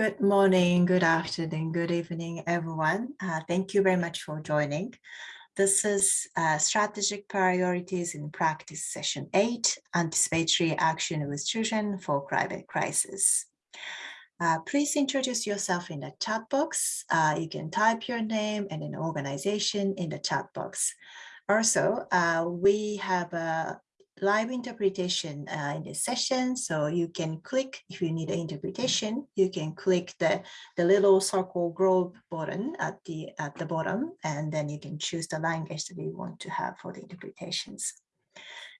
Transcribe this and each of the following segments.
Good morning, good afternoon, good evening, everyone. Uh, thank you very much for joining. This is uh, Strategic Priorities in Practice Session 8, Anticipatory Action with Children for Climate Crisis. Uh, please introduce yourself in the chat box. Uh, you can type your name and an organization in the chat box. Also, uh, we have a live interpretation uh, in this session. So you can click, if you need an interpretation, you can click the, the little circle globe button at the, at the bottom, and then you can choose the language that you want to have for the interpretations.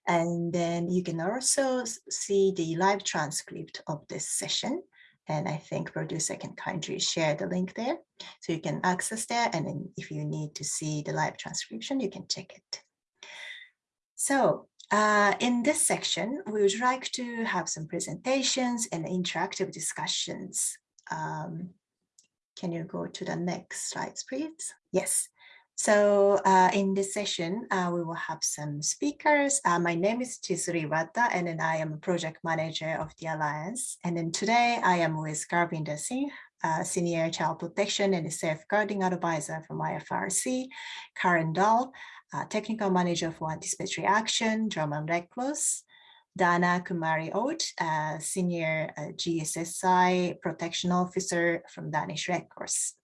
And then you can also see the live transcript of this session. And I think producer can kindly share the link there. So you can access there. And then if you need to see the live transcription, you can check it. So uh, in this section, we would like to have some presentations and interactive discussions. Um, can you go to the next slides, please? Yes. So uh, in this session, uh, we will have some speakers. Uh, my name is Chizuru Iwata, and then I am a project manager of the Alliance. And then today I am with Garvinder Singh, uh, Senior Child Protection and Safeguarding Advisor from IFRC, Karen Dahl, uh, Technical Manager for Anticipatory Action, Red Cross, Dana Kumari Oat, uh, Senior uh, GSSI Protection Officer from Danish Red Cross.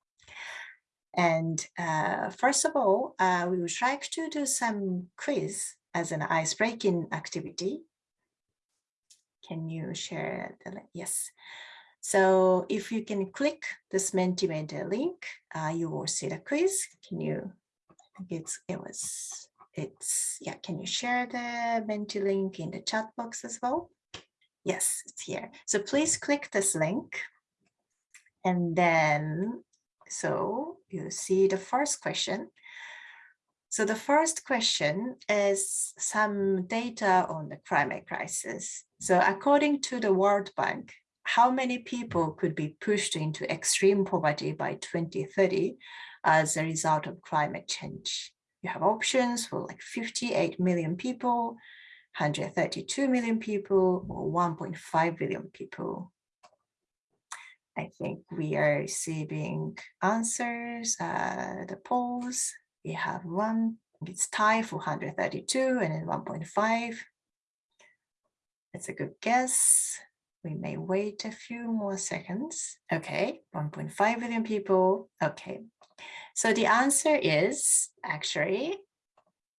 And uh, first of all, uh, we would like to do some quiz as an ice-breaking activity. Can you share the link? Yes. So if you can click this Mentimeter link, uh, you will see the quiz. Can you it's it was it's yeah can you share the menti link in the chat box as well? Yes it's here. So please click this link. And then so you see the first question. So the first question is some data on the climate crisis. So according to the world bank how many people could be pushed into extreme poverty by 2030 as a result of climate change. You have options for like 58 million people, 132 million people, or 1.5 billion people. I think we are receiving answers, uh, the polls. We have one, it's tied for 132 and then 1.5. That's a good guess. We may wait a few more seconds. Okay, 1.5 billion people. Okay, so the answer is actually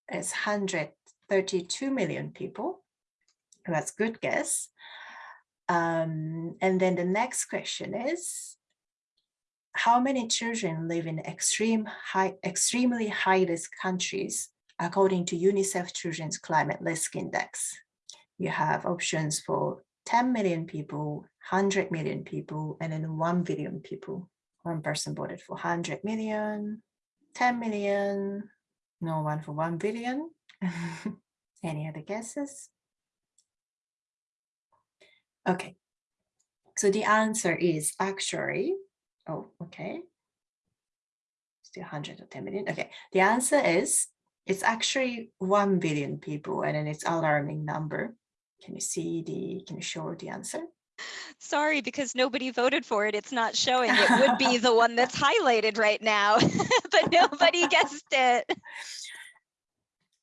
it's 132 million people. That's good guess. Um, and then the next question is, how many children live in extreme high, extremely high risk countries according to UNICEF Children's Climate Risk Index? You have options for 10 million people, 100 million people, and then 1 billion people. One person voted for 100 million, 10 million, no one for 1 billion. Any other guesses? Okay, so the answer is actually, oh, okay. Still 100 or 10 million. Okay, the answer is it's actually 1 billion people and then it's alarming number. Can you see the, can you show the answer? Sorry, because nobody voted for it. It's not showing. It would be the one that's highlighted right now, but nobody guessed it.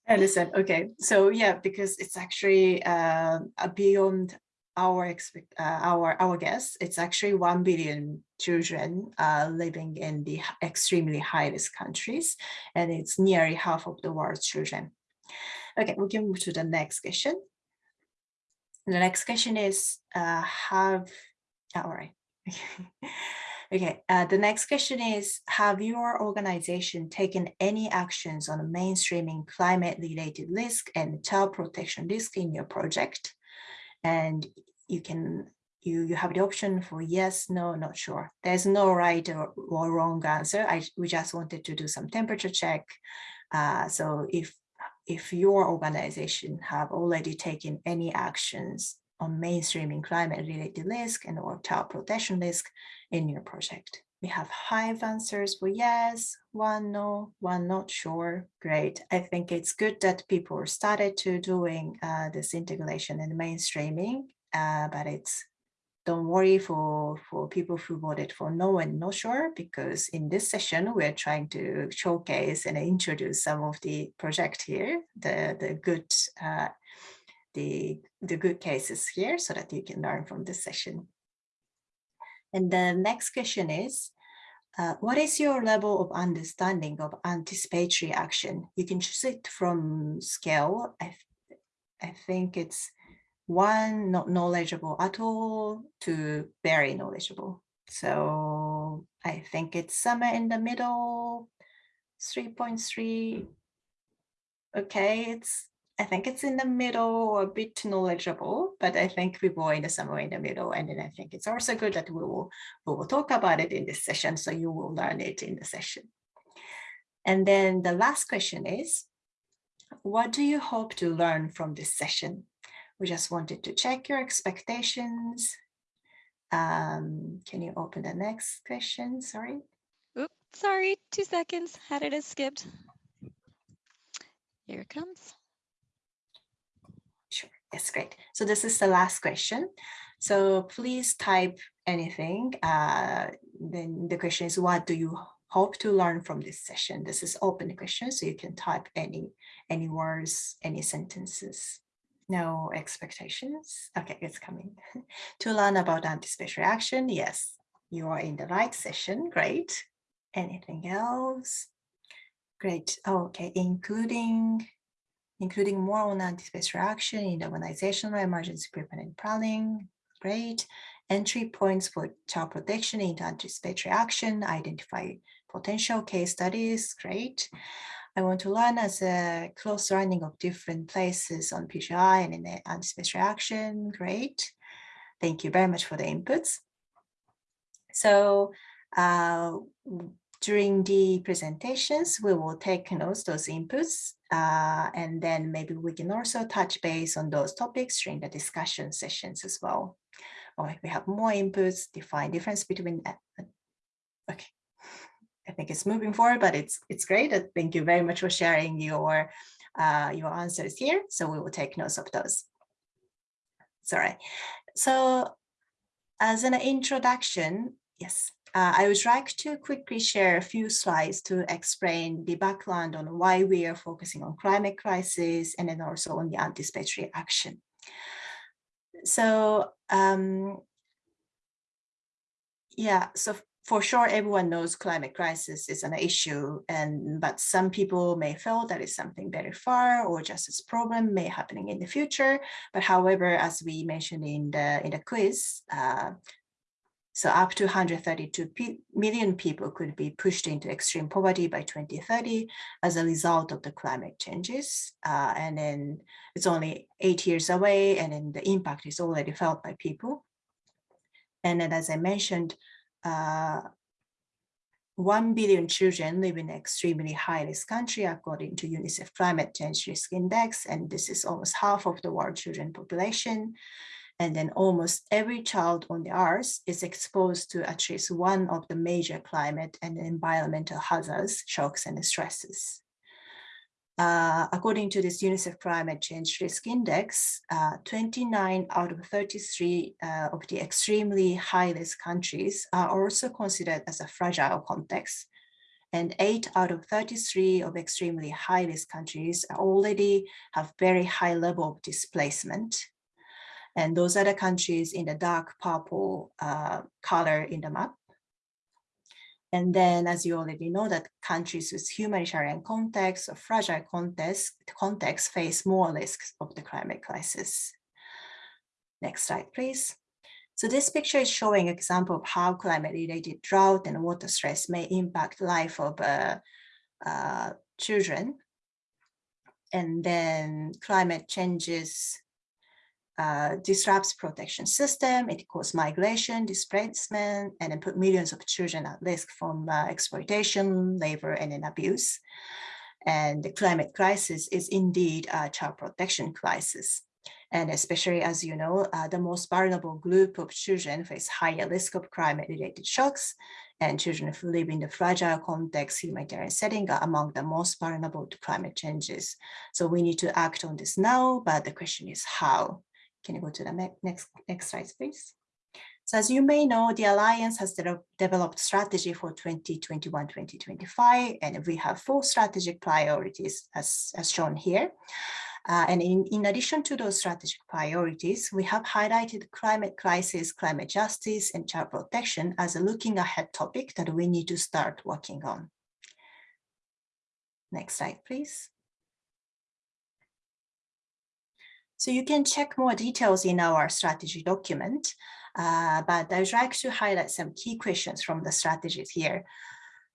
I understand. Okay, so yeah, because it's actually uh, beyond our expect uh, our our guess. It's actually one billion children uh, living in the extremely high risk countries, and it's nearly half of the world's children. Okay, we can move to the next question. The next question is, uh, have, oh, all right. okay, uh, the next question is, have your organization taken any actions on mainstreaming climate related risk and child protection risk in your project? And you can, you, you have the option for yes, no, not sure. There's no right or, or wrong answer. I, we just wanted to do some temperature check. Uh, so if if your organization have already taken any actions on mainstreaming climate related risk and or child protection risk in your project. We have five answers for yes, one no, one not sure. Great. I think it's good that people started to doing uh, this integration and mainstreaming, uh, but it's don't worry for, for people who voted for no and no sure, because in this session, we're trying to showcase and introduce some of the project here, the, the good uh, the, the good cases here so that you can learn from this session. And the next question is, uh, what is your level of understanding of anticipatory action? You can choose it from scale. I, I think it's one not knowledgeable at all to very knowledgeable. So I think it's somewhere in the middle, 3.3. Okay, it's I think it's in the middle or a bit knowledgeable, but I think we were in the somewhere in the middle. And then I think it's also good that we will, we will talk about it in this session. So you will learn it in the session. And then the last question is, what do you hope to learn from this session? We just wanted to check your expectations. Um, can you open the next question? Sorry. Oops, sorry, two seconds. Had it as skipped. Here it comes. Sure, yes, great. So this is the last question. So please type anything. Uh, then the question is, what do you hope to learn from this session? This is open question, so you can type any, any words, any sentences. No expectations. Okay, it's coming. to learn about anticipatory action, yes, you are in the right session. Great. Anything else? Great. Oh, okay, including including more on anticipatory action in organizational emergency preparedness planning. Great. Entry points for child protection into anticipatory action, identify potential case studies. Great. I want to learn as a close learning of different places on PGI and in the anticipatory action. Great. Thank you very much for the inputs. So uh, during the presentations, we will take notes, those inputs, uh, and then maybe we can also touch base on those topics during the discussion sessions as well. Or if we have more inputs, define difference between, uh, okay. I think it's moving forward, but it's it's great. Thank you very much for sharing your uh, your answers here. So we will take notes of those. Sorry. So as an introduction, yes, uh, I would like to quickly share a few slides to explain the background on why we are focusing on climate crisis and then also on the anticipatory action. So um, yeah, so for sure everyone knows climate crisis is an issue and but some people may feel that it's something very far or just as problem may happening in the future but however as we mentioned in the in the quiz uh, so up to 132 million people could be pushed into extreme poverty by 2030 as a result of the climate changes. Uh, and then it's only eight years away and then the impact is already felt by people. And then as I mentioned, uh, 1 billion children live in extremely high risk country according to UNICEF Climate Change Risk Index, and this is almost half of the world children population. And then almost every child on the earth is exposed to at least one of the major climate and environmental hazards, shocks and stresses. Uh, according to this UNICEF Climate Change Risk Index, uh, 29 out of 33 uh, of the extremely high-risk countries are also considered as a fragile context. And 8 out of 33 of extremely high-risk countries already have very high level of displacement and those are the countries in the dark purple uh, color in the map. And then, as you already know, that countries with humanitarian context or fragile context, context face more risks of the climate crisis. Next slide, please. So this picture is showing example of how climate-related drought and water stress may impact life of uh, uh, children. And then climate changes uh, disrupts protection system, it causes migration, displacement, and then put millions of children at risk from uh, exploitation, labor, and then abuse. And the climate crisis is indeed a child protection crisis. And especially as you know, uh, the most vulnerable group of children face higher risk of climate-related shocks, and children who live in the fragile context humanitarian setting are among the most vulnerable to climate changes. So we need to act on this now, but the question is how? Can you go to the next, next slide, please? So as you may know, the Alliance has de developed strategy for 2021-2025, and we have four strategic priorities as, as shown here. Uh, and in, in addition to those strategic priorities, we have highlighted climate crisis, climate justice, and child protection as a looking ahead topic that we need to start working on. Next slide, please. So you can check more details in our strategy document, uh, but I'd like to highlight some key questions from the strategies here.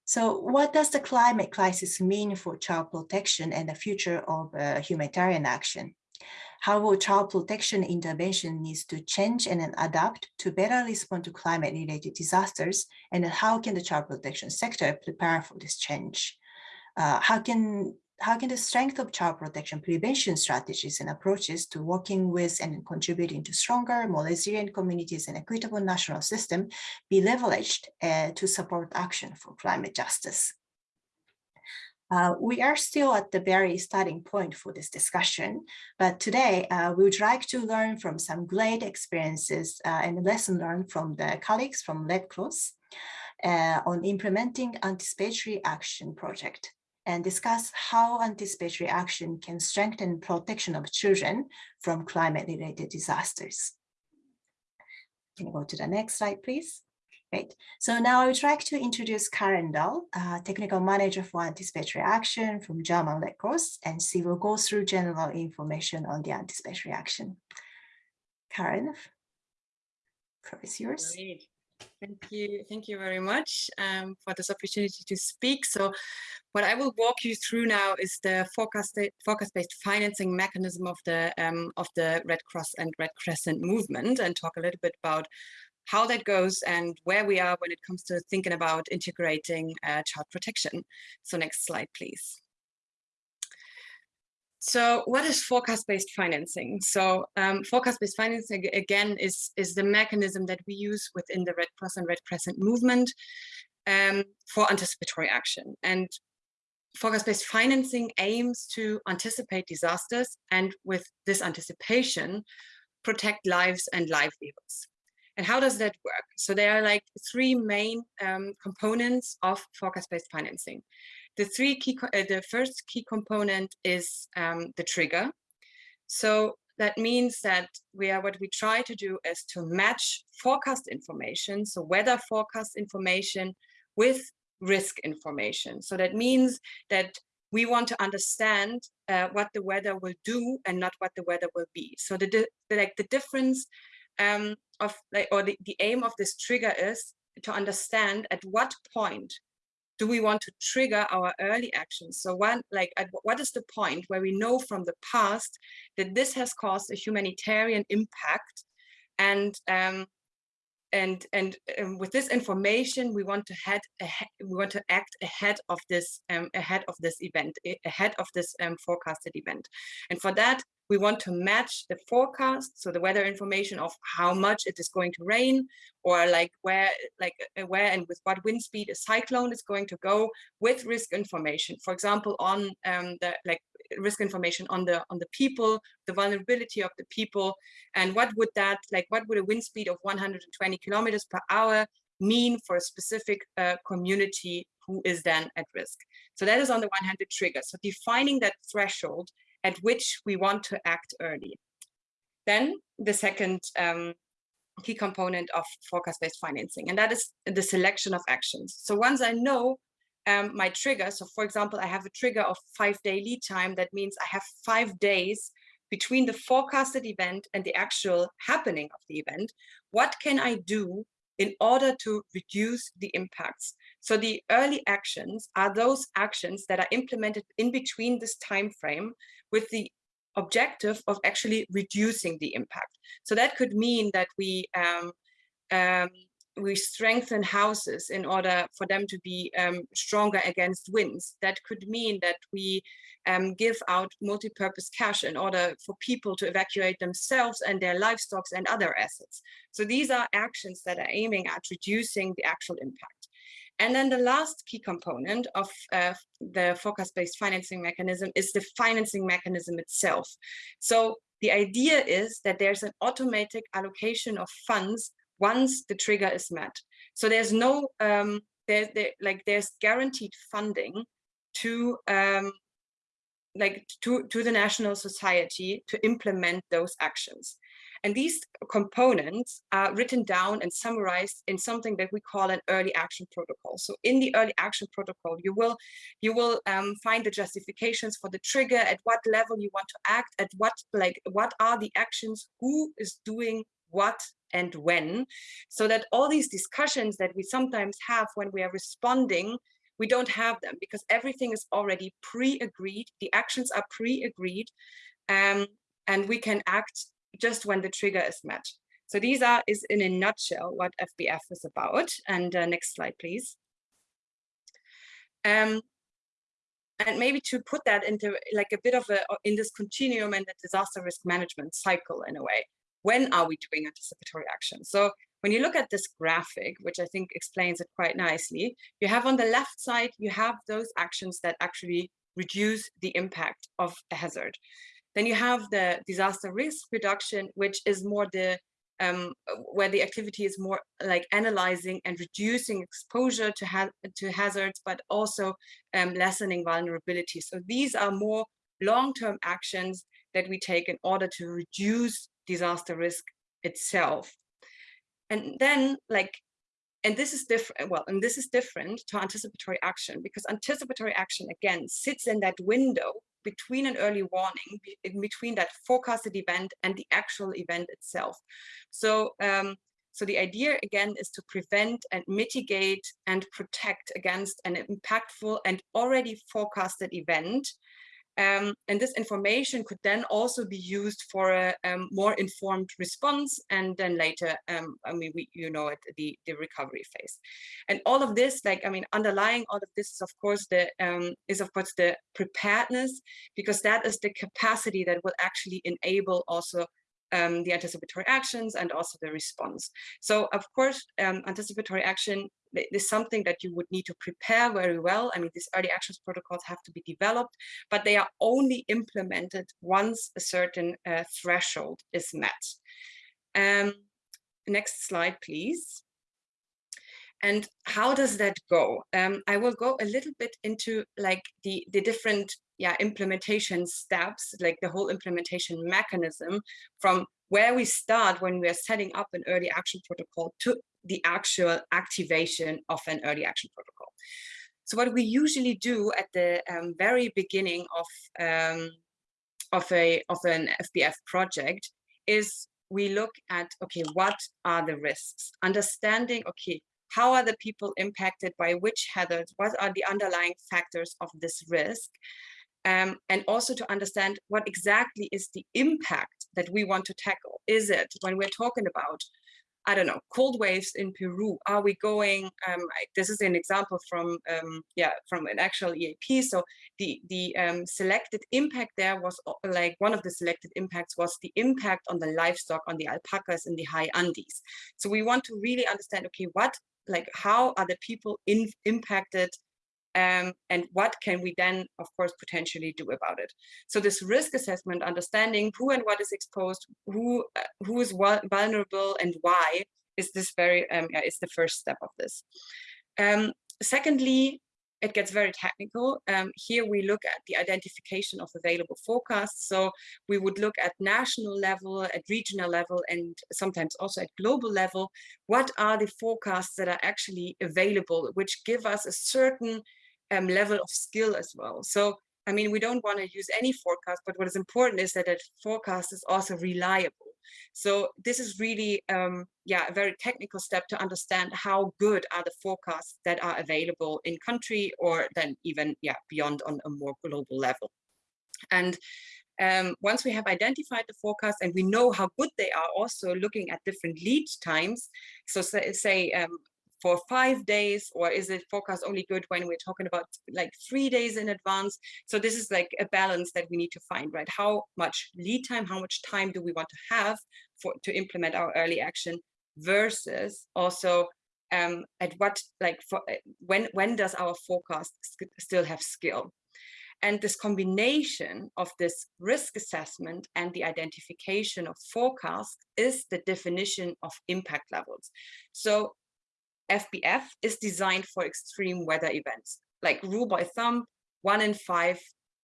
So what does the climate crisis mean for child protection and the future of uh, humanitarian action? How will child protection intervention needs to change and adapt to better respond to climate-related disasters? And how can the child protection sector prepare for this change? Uh, how can how can the strength of child protection prevention strategies and approaches to working with and contributing to stronger, more resilient communities and equitable national system be leveraged uh, to support action for climate justice? Uh, we are still at the very starting point for this discussion, but today uh, we would like to learn from some great experiences uh, and lesson learned from the colleagues from Red Cross uh, on implementing anticipatory action project and discuss how anticipatory action can strengthen protection of children from climate-related disasters. Can you go to the next slide, please? Great. So now I would like to introduce Karen Dahl, uh, Technical Manager for Anticipatory Action from German Red Cross, and she will go through general information on the anticipatory action. Karen, floor is yours. Great. Thank you. Thank you very much um, for this opportunity to speak. So what I will walk you through now is the forecast-based financing mechanism of the um, of the Red Cross and Red Crescent movement and talk a little bit about how that goes and where we are when it comes to thinking about integrating uh, child protection. So next slide, please. So what is forecast-based financing? So um, forecast-based financing, again, is, is the mechanism that we use within the Red Cross and Red Crescent movement um, for anticipatory action. And forecast-based financing aims to anticipate disasters and with this anticipation, protect lives and livelihoods. And how does that work? So there are like three main um, components of forecast-based financing. The three key, uh, the first key component is um, the trigger. So that means that we are what we try to do is to match forecast information, so weather forecast information with risk information. So that means that we want to understand uh, what the weather will do and not what the weather will be. So the, the like the difference um, of like or the, the aim of this trigger is to understand at what point do we want to trigger our early actions? So one, like, what is the point where we know from the past that this has caused a humanitarian impact and um, and and um, with this information we want to head ahead, we want to act ahead of this um, ahead of this event ahead of this um, forecasted event and for that we want to match the forecast, so the weather information of how much it is going to rain, or like where, like uh, where and with what wind speed a cyclone is going to go, with risk information. For example, on um, the like risk information on the on the people, the vulnerability of the people, and what would that like what would a wind speed of 120 kilometers per hour mean for a specific uh, community who is then at risk. So that is on the one hand the trigger. So defining that threshold at which we want to act early. Then the second um, key component of forecast-based financing, and that is the selection of actions. So once I know um, my trigger, so for example, I have a trigger of five-day lead time, that means I have five days between the forecasted event and the actual happening of the event, what can I do in order to reduce the impacts. So the early actions are those actions that are implemented in between this time frame with the objective of actually reducing the impact. So that could mean that we um, um, we strengthen houses in order for them to be um, stronger against winds. That could mean that we um, give out multi-purpose cash in order for people to evacuate themselves and their livestock and other assets. So these are actions that are aiming at reducing the actual impact. And then the last key component of uh, the forecast-based financing mechanism is the financing mechanism itself. So the idea is that there's an automatic allocation of funds once the trigger is met. So there's no, um, there, there, like there's guaranteed funding to um, like to, to the national society to implement those actions. And these components are written down and summarized in something that we call an early action protocol. So in the early action protocol, you will you will um, find the justifications for the trigger, at what level you want to act, at what like what are the actions, who is doing what and when, so that all these discussions that we sometimes have when we are responding we don't have them because everything is already pre-agreed the actions are pre-agreed um, and we can act just when the trigger is met. So these are is in a nutshell what FBF is about. And uh, next slide, please. Um, and maybe to put that into like a bit of a in this continuum and the disaster risk management cycle in a way. When are we doing anticipatory action? So when you look at this graphic, which I think explains it quite nicely, you have on the left side, you have those actions that actually reduce the impact of a hazard. Then you have the disaster risk reduction, which is more the um, where the activity is more like analyzing and reducing exposure to, ha to hazards, but also um, lessening vulnerability. So these are more long-term actions that we take in order to reduce disaster risk itself. And then like, and this is different, well, and this is different to anticipatory action because anticipatory action, again, sits in that window between an early warning, in between that forecasted event and the actual event itself. So, um, so the idea again is to prevent and mitigate and protect against an impactful and already forecasted event um, and this information could then also be used for a um, more informed response and then later, um, I mean, we, you know, at the, the recovery phase. And all of this, like, I mean, underlying all of this is of course the, um, is of course the preparedness, because that is the capacity that will actually enable also um, the anticipatory actions and also the response. So of course, um, anticipatory action is something that you would need to prepare very well. I mean, these early actions protocols have to be developed, but they are only implemented once a certain uh, threshold is met. Um, next slide, please. And how does that go? Um, I will go a little bit into like the, the different yeah, implementation steps, like the whole implementation mechanism from where we start when we are setting up an early action protocol to the actual activation of an early action protocol. So what we usually do at the um, very beginning of um, of a of an FBF project is we look at okay what are the risks understanding okay how are the people impacted by which hazards what are the underlying factors of this risk um, and also to understand what exactly is the impact that we want to tackle. Is it when we're talking about, I don't know, cold waves in Peru? Are we going? Um, this is an example from, um, yeah, from an actual EAP. So the the um, selected impact there was like one of the selected impacts was the impact on the livestock on the alpacas in the high Andes. So we want to really understand, okay, what like how are the people in, impacted um, and what can we then, of course, potentially do about it. So this risk assessment, understanding who and what is exposed, who uh, who is vulnerable and why, is this very um, is the first step of this. Um, secondly, it gets very technical. Um, here we look at the identification of available forecasts. So we would look at national level, at regional level, and sometimes also at global level. What are the forecasts that are actually available, which give us a certain um, level of skill as well. So, I mean, we don't want to use any forecast, but what is important is that that forecast is also reliable. So this is really, um, yeah, a very technical step to understand how good are the forecasts that are available in country or then even, yeah, beyond on a more global level. And um, once we have identified the forecast and we know how good they are also looking at different lead times so say, say um, for five days or is it forecast only good when we're talking about like three days in advance? So this is like a balance that we need to find right? How much lead time how much time do we want to have for to implement our early action versus also um, at what like for when when does our forecast still have skill? And this combination of this risk assessment and the identification of forecast is the definition of impact levels. So FBF is designed for extreme weather events, like rule by thumb, one in five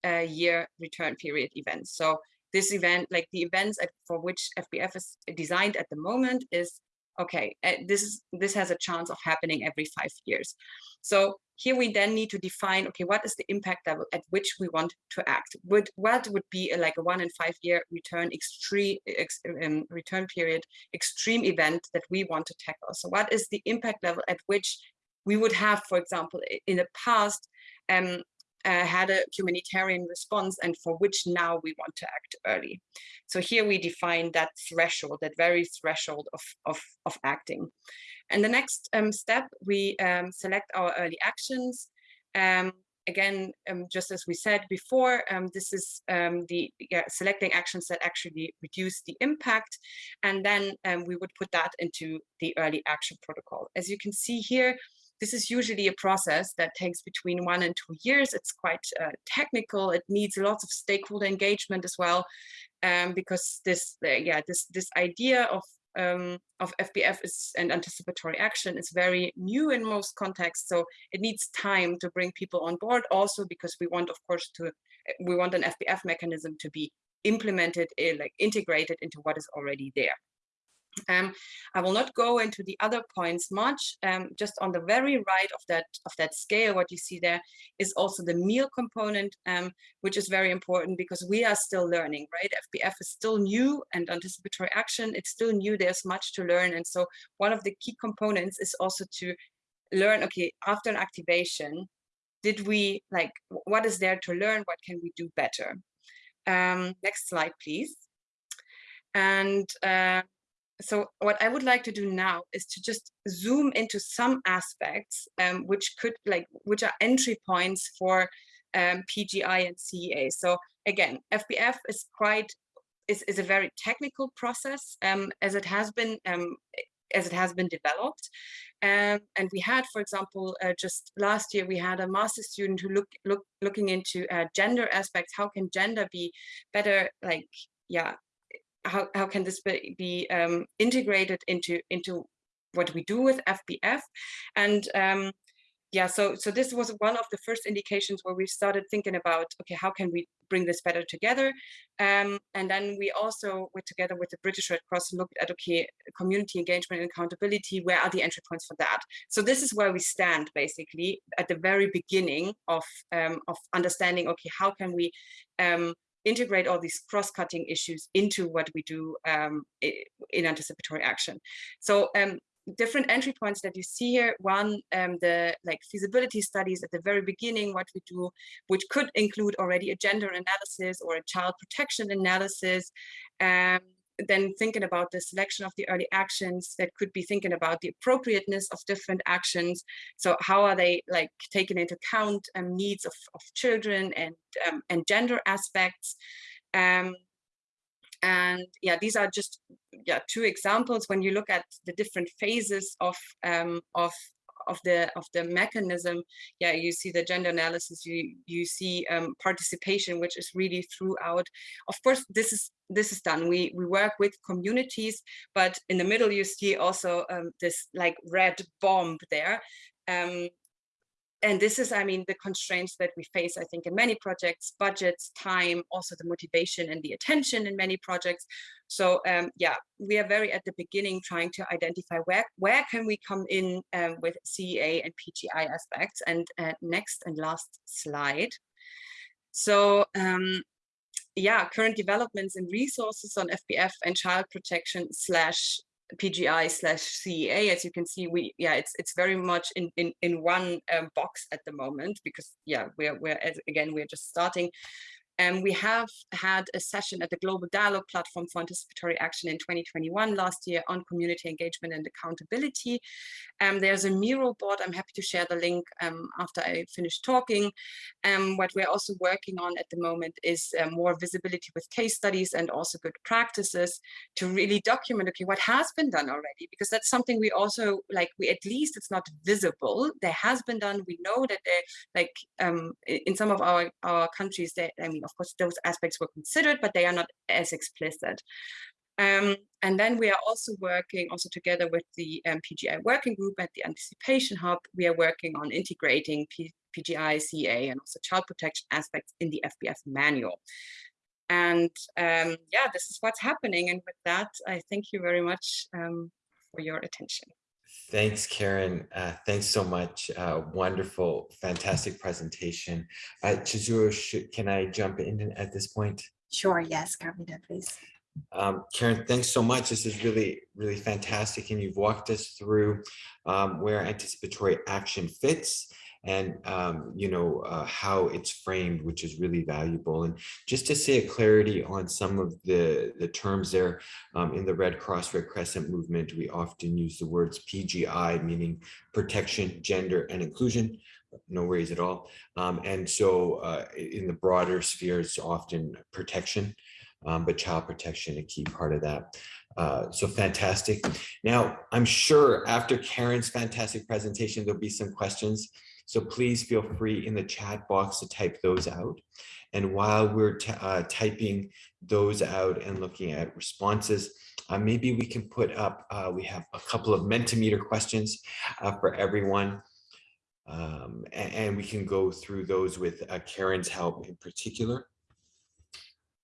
uh, year return period events. So this event, like the events at, for which FBF is designed at the moment is, okay, uh, this is this has a chance of happening every five years. So here we then need to define, okay, what is the impact level at which we want to act? Would what would be a, like a one in five year return extreme ex, um, return period extreme event that we want to tackle? So what is the impact level at which we would have, for example, in the past, um, uh, had a humanitarian response and for which now we want to act early. So here we define that threshold, that very threshold of, of, of acting. And the next um, step, we um, select our early actions. Um, again, um, just as we said before, um, this is um, the yeah, selecting actions that actually reduce the impact. And then we would put that into the early action protocol. As you can see here, this is usually a process that takes between one and two years. It's quite uh, technical. It needs lots of stakeholder engagement as well, um, because this, uh, yeah, this this idea of um, of FBF is and anticipatory action is very new in most contexts. So it needs time to bring people on board. Also because we want, of course, to we want an FBF mechanism to be implemented, uh, like integrated into what is already there. Um, I will not go into the other points much. Um, just on the very right of that of that scale, what you see there is also the MEAL component, um, which is very important because we are still learning, right? FBF is still new and anticipatory action, it's still new. There's much to learn, and so one of the key components is also to learn. Okay, after an activation, did we like what is there to learn? What can we do better? Um, next slide, please. And uh, so what I would like to do now is to just zoom into some aspects um, which could like which are entry points for um, PGI and CEA. So again, FBF is quite is, is a very technical process um, as it has been um, as it has been developed. Um, and we had, for example, uh, just last year, we had a master student who look, look looking into uh, gender aspects. How can gender be better, like, yeah, how, how can this be, be um, integrated into into what we do with FBF and um, yeah so so this was one of the first indications where we started thinking about okay how can we bring this better together? Um, and then we also together with the British Red Cross looked at okay community engagement and accountability where are the entry points for that? So this is where we stand basically at the very beginning of um, of understanding okay how can we um, integrate all these cross-cutting issues into what we do um, in anticipatory action. So um, different entry points that you see here. One, um, the like feasibility studies at the very beginning, what we do, which could include already a gender analysis or a child protection analysis. Um, then thinking about the selection of the early actions that could be thinking about the appropriateness of different actions. So how are they like taken into account um, needs of, of children and, um, and gender aspects. Um, and yeah, these are just yeah two examples when you look at the different phases of um, of of the of the mechanism yeah you see the gender analysis you you see um, participation which is really throughout. Of course this is this is done. We we work with communities but in the middle you see also um, this like red bomb there. Um, and this is, I mean, the constraints that we face, I think, in many projects, budgets, time, also the motivation and the attention in many projects. So um, yeah, we are very at the beginning trying to identify where, where can we come in um, with CEA and PGI aspects. And uh, next and last slide. So um, yeah, current developments and resources on FBF and child protection slash PGI slash CEA, as you can see, we yeah, it's it's very much in in in one um, box at the moment because yeah, we're we're again we're just starting. And we have had a session at the Global Dialogue Platform for Anticipatory Action in 2021 last year on community engagement and accountability. Um, there's a Miro board. I'm happy to share the link um, after I finish talking. Um, what we're also working on at the moment is uh, more visibility with case studies and also good practices to really document, okay, what has been done already, because that's something we also, like, we at least it's not visible. There has been done. We know that there, like, um, in some of our, our countries, they, I mean, of course, those aspects were considered, but they are not as explicit. Um, and then we are also working also together with the um, PGI working group at the Anticipation Hub. We are working on integrating P PGI, CA, and also child protection aspects in the FBF manual. And um, yeah, this is what's happening. And with that, I thank you very much um, for your attention. Thanks, Karen. Uh, thanks so much. Uh, wonderful, fantastic presentation. Uh, Chizuru, can I jump in at this point? Sure, yes, Carmina, please. Um, Karen, thanks so much. This is really, really fantastic. And you've walked us through um, where anticipatory action fits and um, you know uh, how it's framed, which is really valuable. And just to say a clarity on some of the the terms there um, in the Red Cross Red Crescent movement, we often use the words PGI, meaning protection, gender, and inclusion. No worries at all. Um, and so uh, in the broader sphere, it's often protection, um, but child protection a key part of that. Uh, so fantastic. Now, I'm sure after Karen's fantastic presentation, there'll be some questions. So please feel free in the chat box to type those out. And while we're uh, typing those out and looking at responses, uh, maybe we can put up, uh, we have a couple of Mentimeter questions uh, for everyone. Um, and, and, we can go through those with uh, Karen's help in particular.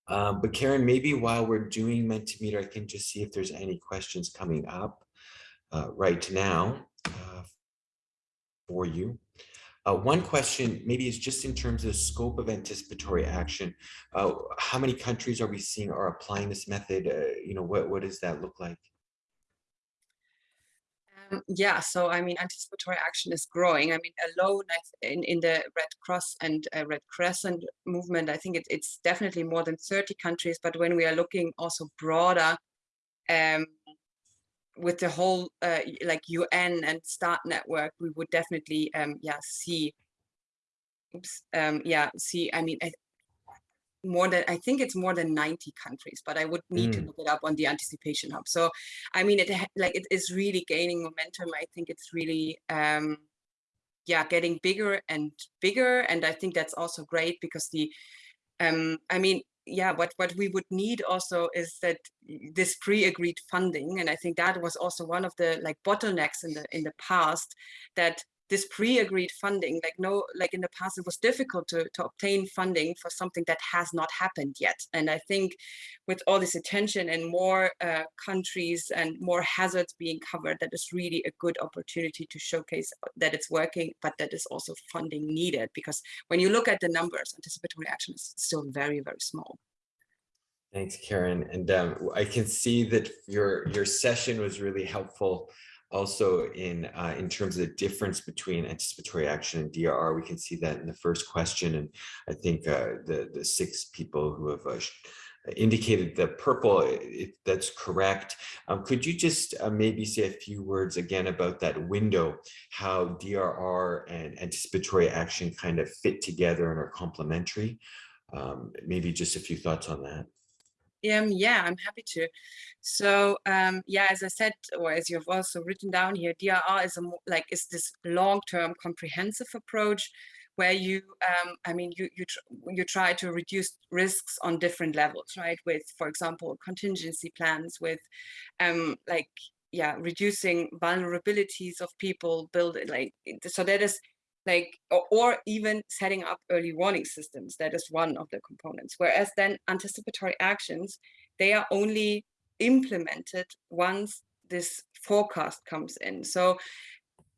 Um, but Karen, maybe while we're doing Mentimeter, I can just see if there's any questions coming up uh, right now for you. Uh, one question maybe is just in terms of the scope of anticipatory action. Uh, how many countries are we seeing are applying this method? Uh, you know, what, what does that look like? Um, yeah, so I mean, anticipatory action is growing. I mean, alone in, in the Red Cross and uh, Red Crescent movement, I think it, it's definitely more than 30 countries. But when we are looking also broader, um, with the whole uh, like UN and START network, we would definitely um, yeah see oops, um, yeah see I mean I, more than I think it's more than 90 countries, but I would need mm. to look it up on the anticipation hub. So I mean it like it is really gaining momentum. I think it's really um, yeah getting bigger and bigger, and I think that's also great because the um, I mean yeah, what, what we would need also is that this pre-agreed funding, and I think that was also one of the like bottlenecks in the in the past, that this pre-agreed funding, like no, like in the past, it was difficult to, to obtain funding for something that has not happened yet. And I think with all this attention and more uh, countries and more hazards being covered, that is really a good opportunity to showcase that it's working, but that is also funding needed. Because when you look at the numbers, anticipatory action is still very, very small. Thanks, Karen. And um, I can see that your your session was really helpful also in uh, in terms of the difference between anticipatory action and DRR, we can see that in the first question. And I think uh, the, the six people who have uh, indicated the purple, if that's correct. Um, could you just uh, maybe say a few words again about that window, how DRR and anticipatory action kind of fit together and are complementary? Um, maybe just a few thoughts on that. Um, yeah, I'm happy to. So um, yeah, as I said, or as you've also written down here, DRR is a like is this long-term comprehensive approach where you, um, I mean, you you tr you try to reduce risks on different levels, right? With, for example, contingency plans, with um, like yeah, reducing vulnerabilities of people, build it like so that is like or, or, even setting up early warning systems that is one of the components whereas then anticipatory actions they are only implemented once this forecast comes in. So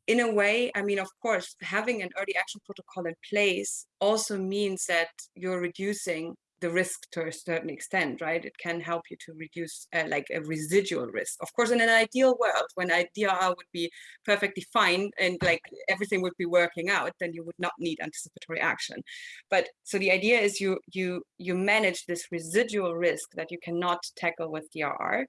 in a way i mean of course having an early action protocol in place also means that you're reducing the risk to a certain extent, right? It can help you to reduce uh, like a residual risk. Of course, in an ideal world, when a DRR would be perfectly fine and like everything would be working out, then you would not need anticipatory action. But so the idea is you you you manage this residual risk that you cannot tackle with DRR.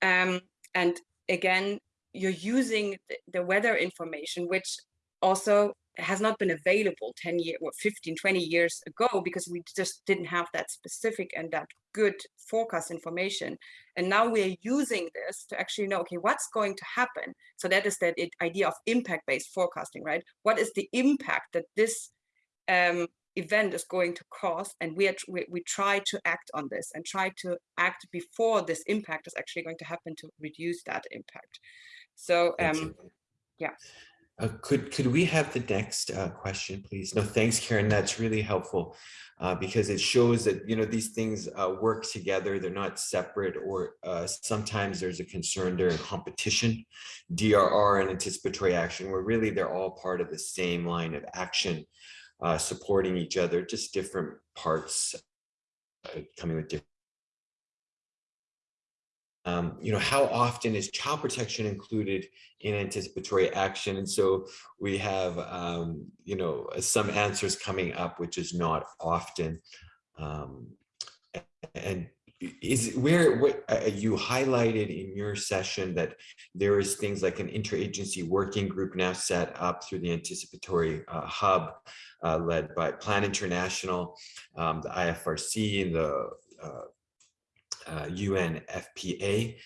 Um, and again, you're using the weather information, which also has not been available 10 years or 15 20 years ago because we just didn't have that specific and that good forecast information. And now we're using this to actually know okay what's going to happen? So that is that idea of impact based forecasting right? What is the impact that this um, event is going to cause? And we, are, we we try to act on this and try to act before this impact is actually going to happen to reduce that impact. So um yeah uh, could could we have the next uh, question, please? No, thanks, Karen. That's really helpful uh, because it shows that you know these things uh, work together. They're not separate, or uh, sometimes there's a concern during competition, DRR and anticipatory action, where really they're all part of the same line of action, uh, supporting each other, just different parts coming with different um, you know, how often is child protection included in anticipatory action? And so we have, um, you know, some answers coming up, which is not often. Um, and is where what uh, you highlighted in your session that there is things like an interagency working group now set up through the anticipatory uh, hub uh, led by Plan International, um, the IFRC and the uh, UNFPA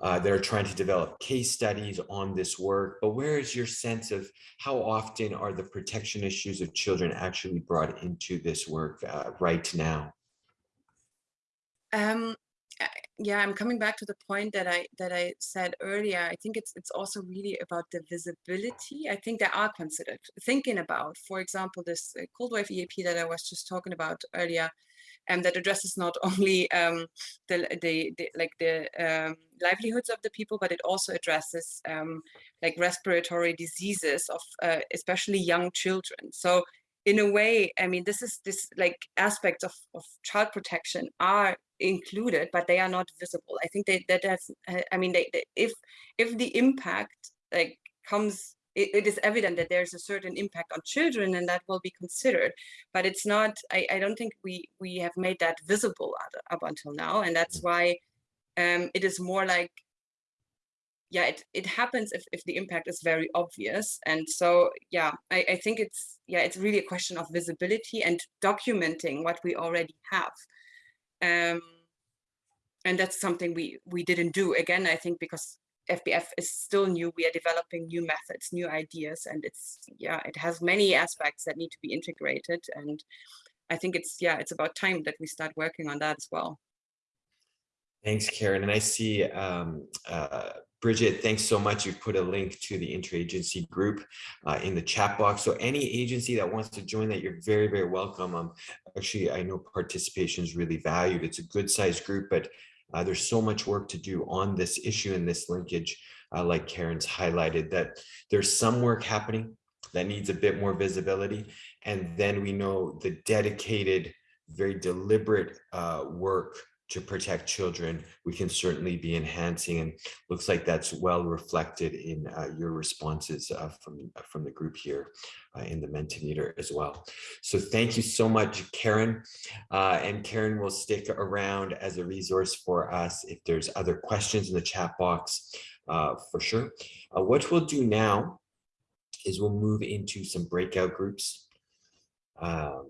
uh, that are trying to develop case studies on this work. But where is your sense of how often are the protection issues of children actually brought into this work uh, right now? Um, yeah, I'm coming back to the point that I that I said earlier. I think it's it's also really about the visibility. I think they are considered thinking about, for example, this uh, cold wave EAP that I was just talking about earlier and that addresses not only um, the, the, the, like the um, livelihoods of the people, but it also addresses um, like respiratory diseases of uh, especially young children. So in a way, I mean, this is this like aspects of, of child protection are included, but they are not visible. I think they, that has, I mean, they, they, if if the impact like comes it, it is evident that there's a certain impact on children and that will be considered but it's not i, I don't think we we have made that visible up until now and that's why um, it is more like yeah it, it happens if, if the impact is very obvious and so yeah I, I think it's yeah it's really a question of visibility and documenting what we already have. Um, and that's something we we didn't do again i think because FBF is still new. We are developing new methods, new ideas, and it's yeah, it has many aspects that need to be integrated. And I think it's yeah, it's about time that we start working on that as well. Thanks, Karen. And I see um, uh, Bridget, thanks so much. You've put a link to the interagency group uh, in the chat box. So any agency that wants to join that, you're very, very welcome. Um, actually, I know participation is really valued. It's a good sized group, but uh, there's so much work to do on this issue and this linkage, uh, like Karen's highlighted, that there's some work happening that needs a bit more visibility. And then we know the dedicated, very deliberate uh, work to protect children, we can certainly be enhancing and looks like that's well reflected in uh, your responses uh, from, from the group here uh, in the Mentimeter as well. So thank you so much, Karen. Uh, and Karen will stick around as a resource for us if there's other questions in the chat box uh, for sure. Uh, what we'll do now is we'll move into some breakout groups. Um,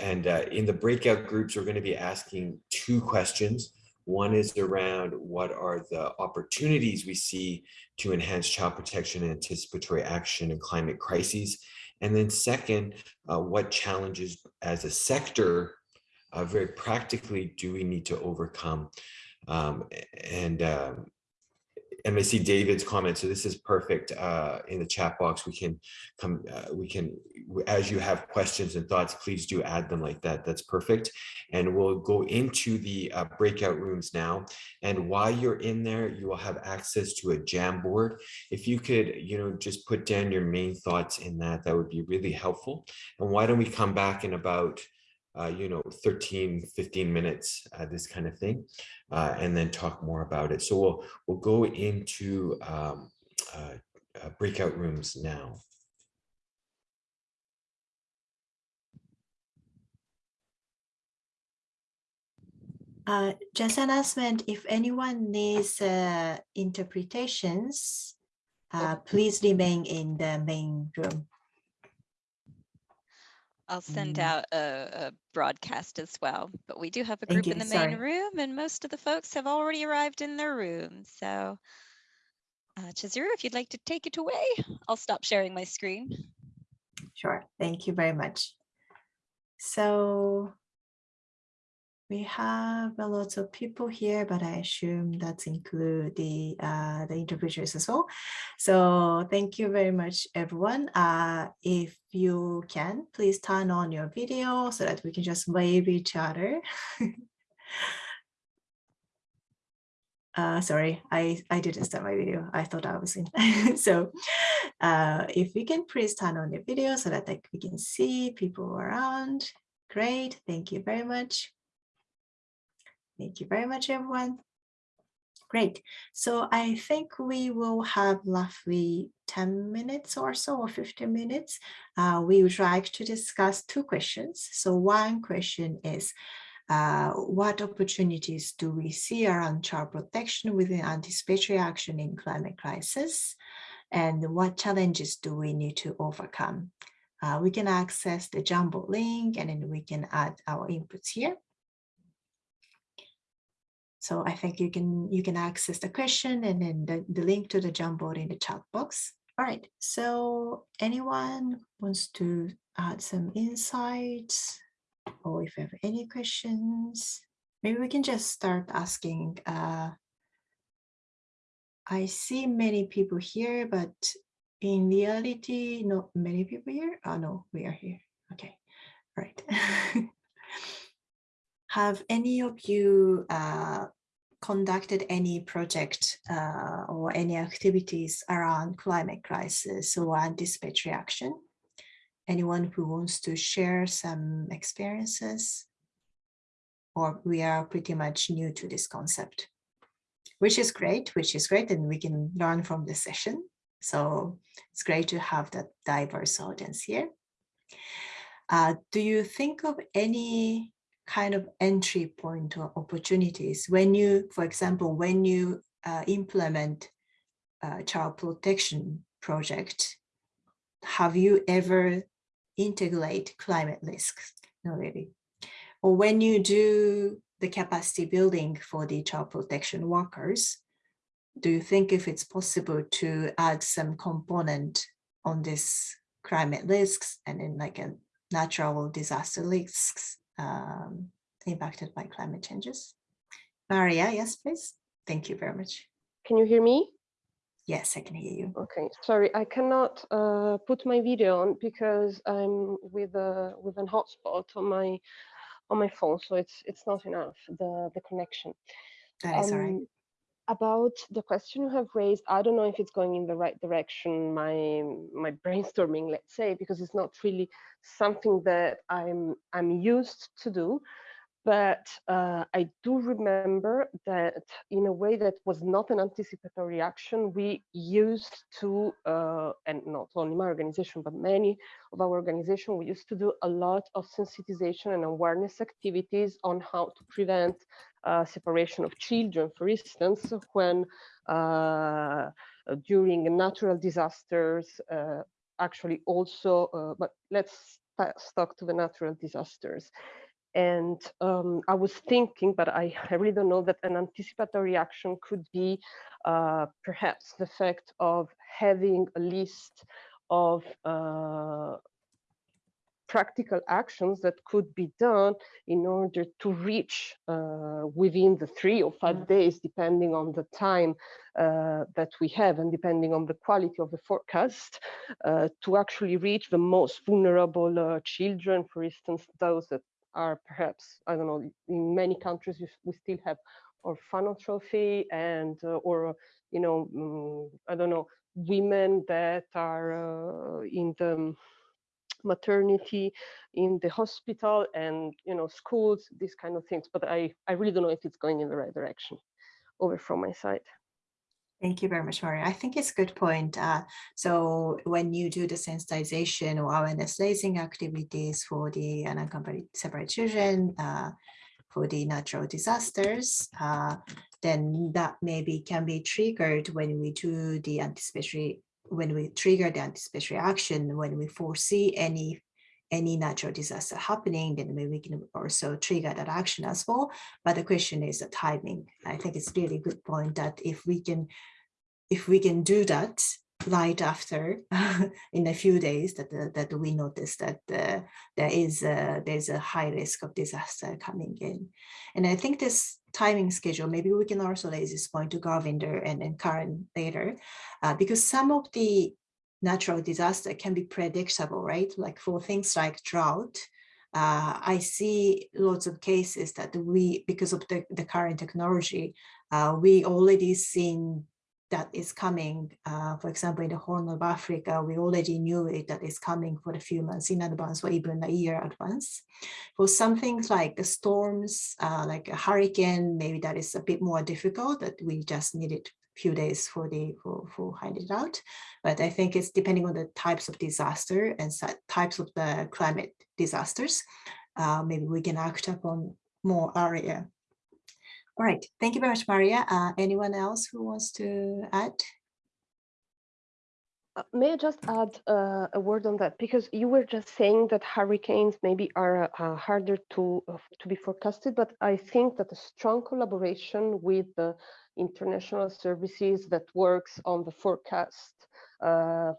and uh, in the breakout groups, we're going to be asking two questions. One is around what are the opportunities we see to enhance child protection and anticipatory action in climate crises. And then second, uh, what challenges as a sector uh, very practically do we need to overcome? Um, and um, and I see David's comment. So this is perfect uh, in the chat box. We can come, uh, we can, as you have questions and thoughts, please do add them like that. That's perfect. And we'll go into the uh, breakout rooms now. And while you're in there, you will have access to a Jamboard. If you could, you know, just put down your main thoughts in that, that would be really helpful. And why don't we come back in about uh, you know, 13, 15 minutes, uh, this kind of thing, uh, and then talk more about it. So we'll, we'll go into um, uh, uh, breakout rooms now. Uh, just an announcement, if anyone needs uh, interpretations, uh, please remain in the main room. I'll send Mm. out a, a broadcast as well, but we do have a group in the main sorry. room and most of the folks have already arrived in their room. So uh, Chizuru, if you'd like to take it away, I'll stop sharing my screen. Sure, thank you very much. So we have a lot of people here, but I assume that include the uh, the interpreters as well. So thank you very much, everyone. Uh, if you can, please turn on your video so that we can just wave each other. Uh, sorry, I, I didn't start my video. I thought I was in. so uh, if we can please turn on the video so that like, we can see people around. Great, thank you very much. Thank you very much, everyone. Great. So I think we will have roughly 10 minutes or so or 15 minutes. Uh, we would like to discuss two questions. So one question is, uh, what opportunities do we see around child protection within anticipatory action in climate crisis? And what challenges do we need to overcome? Uh, we can access the Jamboard link and then we can add our inputs here. So I think you can you can access the question and then the, the link to the Jamboard in the chat box. All right, so anyone wants to add some insights or if you have any questions, maybe we can just start asking. Uh, I see many people here, but in reality, not many people here. Oh no, we are here. Okay, all right. have any of you uh, conducted any project uh, or any activities around climate crisis or anticipatory action? Anyone who wants to share some experiences? Or we are pretty much new to this concept, which is great, which is great, and we can learn from this session. So it's great to have that diverse audience here. Uh, do you think of any kind of entry point or opportunities when you, for example, when you uh, implement a child protection project, have you ever integrate climate risks? No, really. Or when you do the capacity building for the child protection workers, do you think if it's possible to add some component on this climate risks and then like a natural disaster risks um, impacted by climate changes. Maria, yes, please. Thank you very much. Can you hear me? Yes, I can hear you. Okay, sorry, I cannot uh, put my video on because I'm with a with an hotspot on my on my phone, so it's it's not enough the the connection. That is all right. About the question you have raised, I don't know if it's going in the right direction. My my brainstorming, let's say, because it's not really something that I'm I'm used to do. But uh, I do remember that in a way that was not an anticipatory action, we used to, uh, and not only my organization, but many of our organization, we used to do a lot of sensitization and awareness activities on how to prevent separation of children, for instance, when uh, during natural disasters, uh, actually also, uh, but let's talk to the natural disasters. And um, I was thinking, but I, I, really don't know that an anticipatory action could be uh, perhaps the fact of having a list of uh, practical actions that could be done in order to reach uh, within the three or five days, depending on the time uh, that we have and depending on the quality of the forecast, uh, to actually reach the most vulnerable uh, children, for instance, those that are perhaps, I don't know, in many countries we still have orphanage trophy and, uh, or, you know, um, I don't know, women that are uh, in the maternity in the hospital and you know schools these kind of things but i i really don't know if it's going in the right direction over from my side Thank you very much, Maria. I think it's a good point. Uh, so when you do the sensitization or awareness raising activities for the unaccompanied separate children, uh, for the natural disasters, uh, then that maybe can be triggered when we do the anticipatory, when we trigger the anticipatory action, when we foresee any any natural disaster happening, then we can also trigger that action as well. But the question is the timing. I think it's really good point that if we can, if we can do that right after in a few days that uh, that we notice that uh, there is a, there's a high risk of disaster coming in and i think this timing schedule maybe we can also raise this point to Gurvinder and, and Karen later uh, because some of the natural disaster can be predictable, right? Like for things like drought, uh, I see lots of cases that we, because of the, the current technology, uh, we already seen that is coming. Uh, for example, in the Horn of Africa, we already knew it that is coming for a few months in advance or even a year advance. For some things like the storms, uh, like a hurricane, maybe that is a bit more difficult that we just needed a few days for the for, for it out. But I think it's depending on the types of disaster and types of the climate disasters, uh, maybe we can act upon more area. All right, thank you very much, Maria. Uh, anyone else who wants to add? Uh, may I just add uh, a word on that? Because you were just saying that hurricanes maybe are uh, harder to, uh, to be forecasted, but I think that a strong collaboration with the international services that works on the forecast, uh,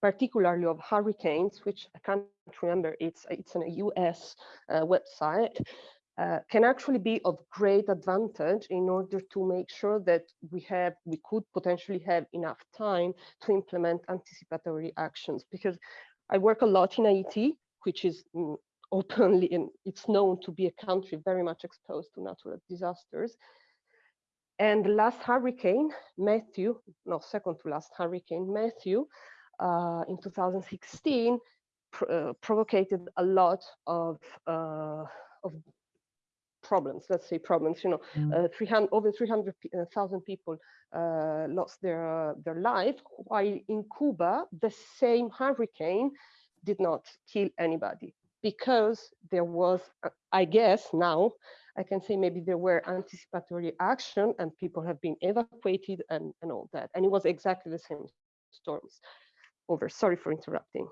particularly of hurricanes, which I can't remember, it's, it's a US website, uh, can actually be of great advantage in order to make sure that we have, we could potentially have enough time to implement anticipatory actions. Because I work a lot in Haiti, which is mm, openly and it's known to be a country very much exposed to natural disasters. And the last hurricane, Matthew, no, second to last hurricane, Matthew, uh, in 2016, pr uh, provoked a lot of, uh, of problems, let's say problems, you know, mm. uh, 300, over 300,000 people uh, lost their, their life, while in Cuba, the same hurricane did not kill anybody because there was, uh, I guess now, I can say maybe there were anticipatory action and people have been evacuated and, and all that. And it was exactly the same storms. Over, sorry for interrupting.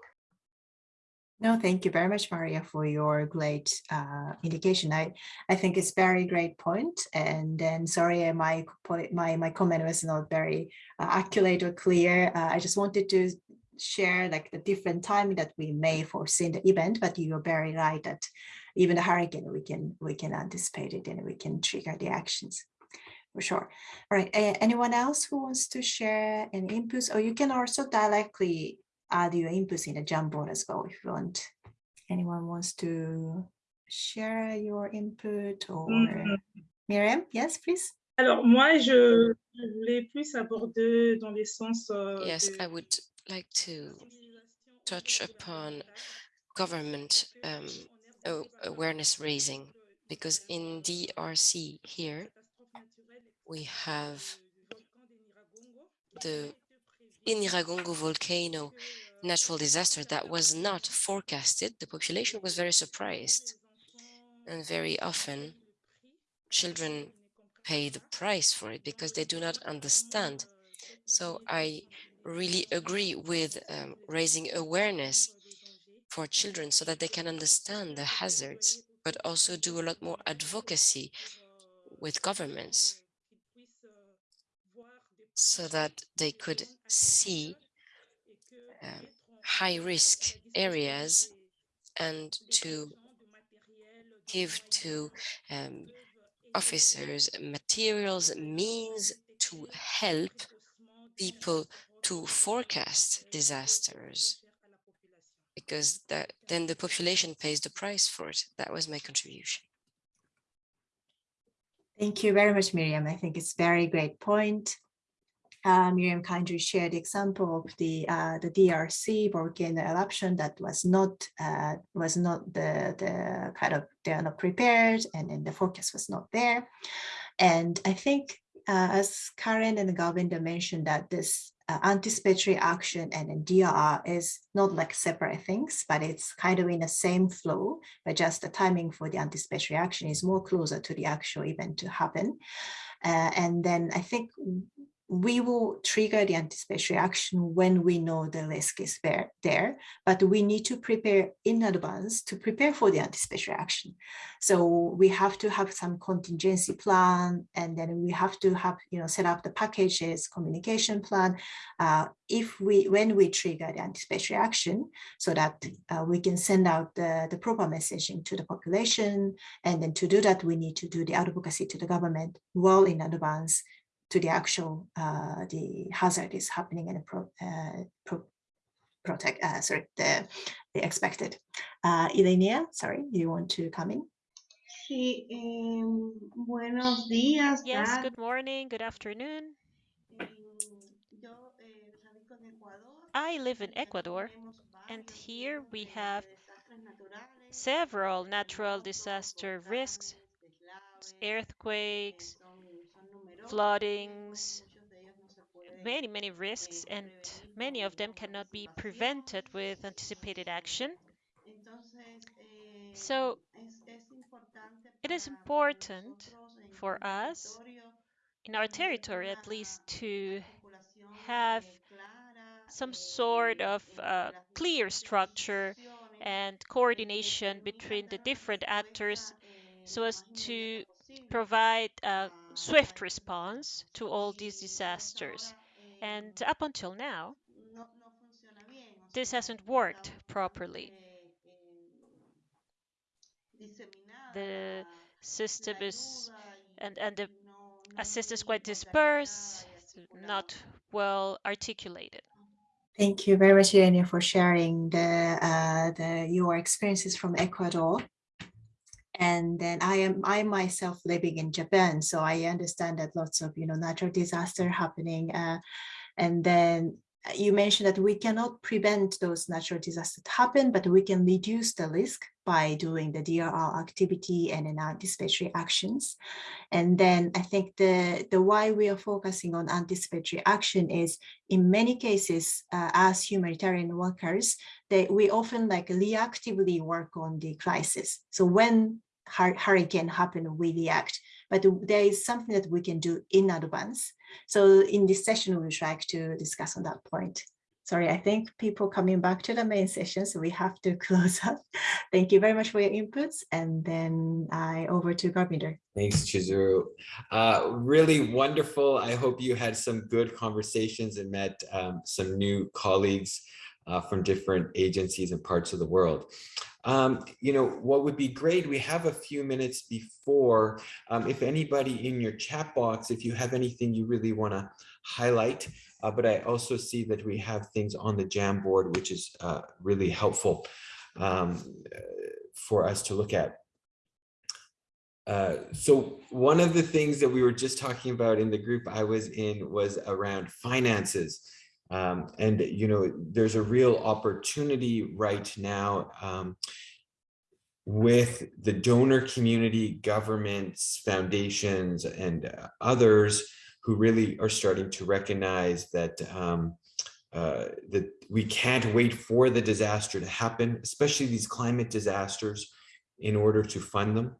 No, thank you very much, Maria, for your great uh, indication. I, I think it's very great point. And then sorry, my my my comment was not very uh, accurate or clear. Uh, I just wanted to share like the different timing that we may foresee the event, but you're very right that even the hurricane, we can we can anticipate it and we can trigger the actions for sure. All right, anyone else who wants to share any inputs, or you can also directly add your inputs in the Jamboard as well if you want. Anyone wants to share your input or mm -hmm. Miriam, yes, please. Alors moi, je, voulais plus aborder dans les sens. Euh, yes, I would like to touch upon government um, awareness raising because in DRC here we have the Nyiragongo volcano natural disaster that was not forecasted. The population was very surprised and very often children pay the price for it because they do not understand. So I really agree with um, raising awareness for children so that they can understand the hazards, but also do a lot more advocacy with governments so that they could see um, high risk areas and to give to um, officers materials, means to help people to forecast disasters because that then the population pays the price for it. That was my contribution. Thank you very much, Miriam. I think it's very great point. Uh, Miriam kindly shared the example of the uh, the DRC volcano eruption that was not uh, was not the the kind of they are not prepared and then the forecast was not there, and I think uh, as Karen and Govinda mentioned that this uh, anticipatory action and then DRR is not like separate things, but it's kind of in the same flow, but just the timing for the anticipatory action is more closer to the actual event to happen. Uh, and then I think we will trigger the anticipatory action when we know the risk is there, there, but we need to prepare in advance to prepare for the anticipatory action. So we have to have some contingency plan, and then we have to have, you know, set up the packages, communication plan, uh, if we, when we trigger the anticipatory action, so that uh, we can send out the, the proper messaging to the population. And then to do that, we need to do the advocacy to the government well in advance to the actual uh, the hazard is happening and pro, uh, pro, protect uh, sorry the, the expected. Uh, Ilenia, sorry, you want to come in? Sí, eh, buenos días. Yes, tardes. good morning, good afternoon. Eh, yo, radico en Ecuador. I live in Ecuador, and here we have several natural disaster risks, earthquakes, son, son numerosos, floodings, many, many risks, and many of them cannot be prevented with anticipated action. So it is important for us, in our territory at least, to have some sort of uh, clear structure and coordination between the different actors so as to provide a swift response to all these disasters. And up until now, this hasn't worked properly. The system is, and, and the assistance quite dispersed, not well articulated. Thank you very much, Ilenia, for sharing the, uh, the your experiences from Ecuador. And then I am I myself living in Japan, so I understand that lots of you know natural disaster happening. Uh, and then uh, you mentioned that we cannot prevent those natural disasters to happen, but we can reduce the risk by doing the DRR activity and then anticipatory actions. And then I think the, the why we are focusing on anticipatory action is in many cases, uh, as humanitarian workers, they, we often like reactively work on the crisis. So when hurricane happen, we react, but there is something that we can do in advance. So in this session, we try to discuss on that point. Sorry, I think people coming back to the main session, so we have to close up. Thank you very much for your inputs. And then I over to Gurvinder. Thanks, Chizuru. Uh, really wonderful. I hope you had some good conversations and met um, some new colleagues uh, from different agencies and parts of the world. Um, you know, what would be great, we have a few minutes before, um, if anybody in your chat box, if you have anything you really want to highlight, uh, but I also see that we have things on the Jamboard, which is uh, really helpful um, for us to look at. Uh, so one of the things that we were just talking about in the group I was in was around finances. Um, and, you know, there's a real opportunity right now um, with the donor community, governments, foundations, and uh, others who really are starting to recognize that um, uh, that we can't wait for the disaster to happen, especially these climate disasters, in order to fund them.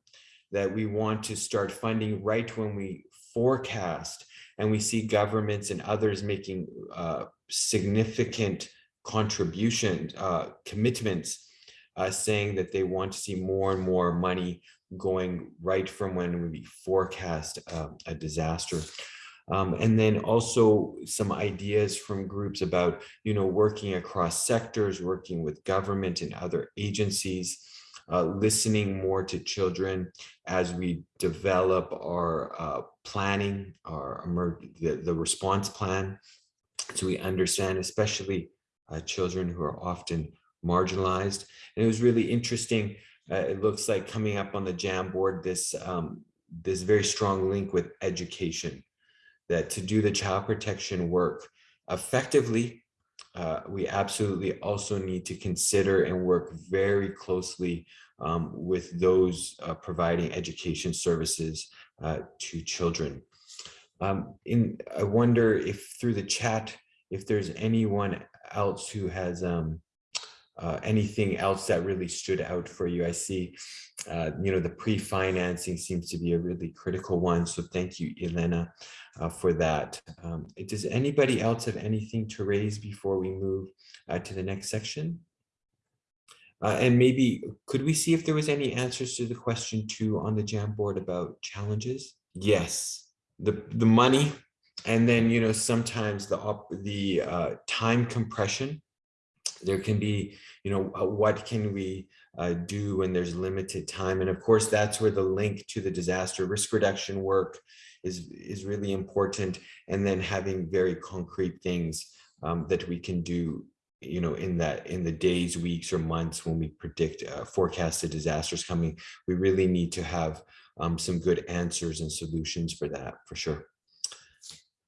That we want to start funding right when we forecast and we see governments and others making uh, significant contributions, uh, commitments, uh, saying that they want to see more and more money going right from when we forecast um, a disaster. Um, and then also some ideas from groups about, you know, working across sectors, working with government and other agencies, uh, listening more to children as we develop our uh, planning, our the, the response plan, so we understand, especially uh, children who are often marginalized. And it was really interesting. Uh, it looks like coming up on the Jamboard, this um, this very strong link with education. that to do the child protection work effectively, uh, we absolutely also need to consider and work very closely um, with those uh, providing education services uh, to children. Um, in, I wonder if through the chat, if there's anyone else who has um, uh, anything else that really stood out for you. I see, uh, you know, the pre-financing seems to be a really critical one. So thank you, Elena, uh, for that. Um, does anybody else have anything to raise before we move uh, to the next section? Uh, and maybe could we see if there was any answers to the question two on the Jamboard about challenges? Yes, the the money, and then you know sometimes the op the uh, time compression. There can be, you know, uh, what can we uh, do when there's limited time, and of course that's where the link to the disaster risk reduction work is is really important, and then having very concrete things um, that we can do you know, in that in the days, weeks, or months when we predict uh, forecasted disasters coming, we really need to have um, some good answers and solutions for that, for sure.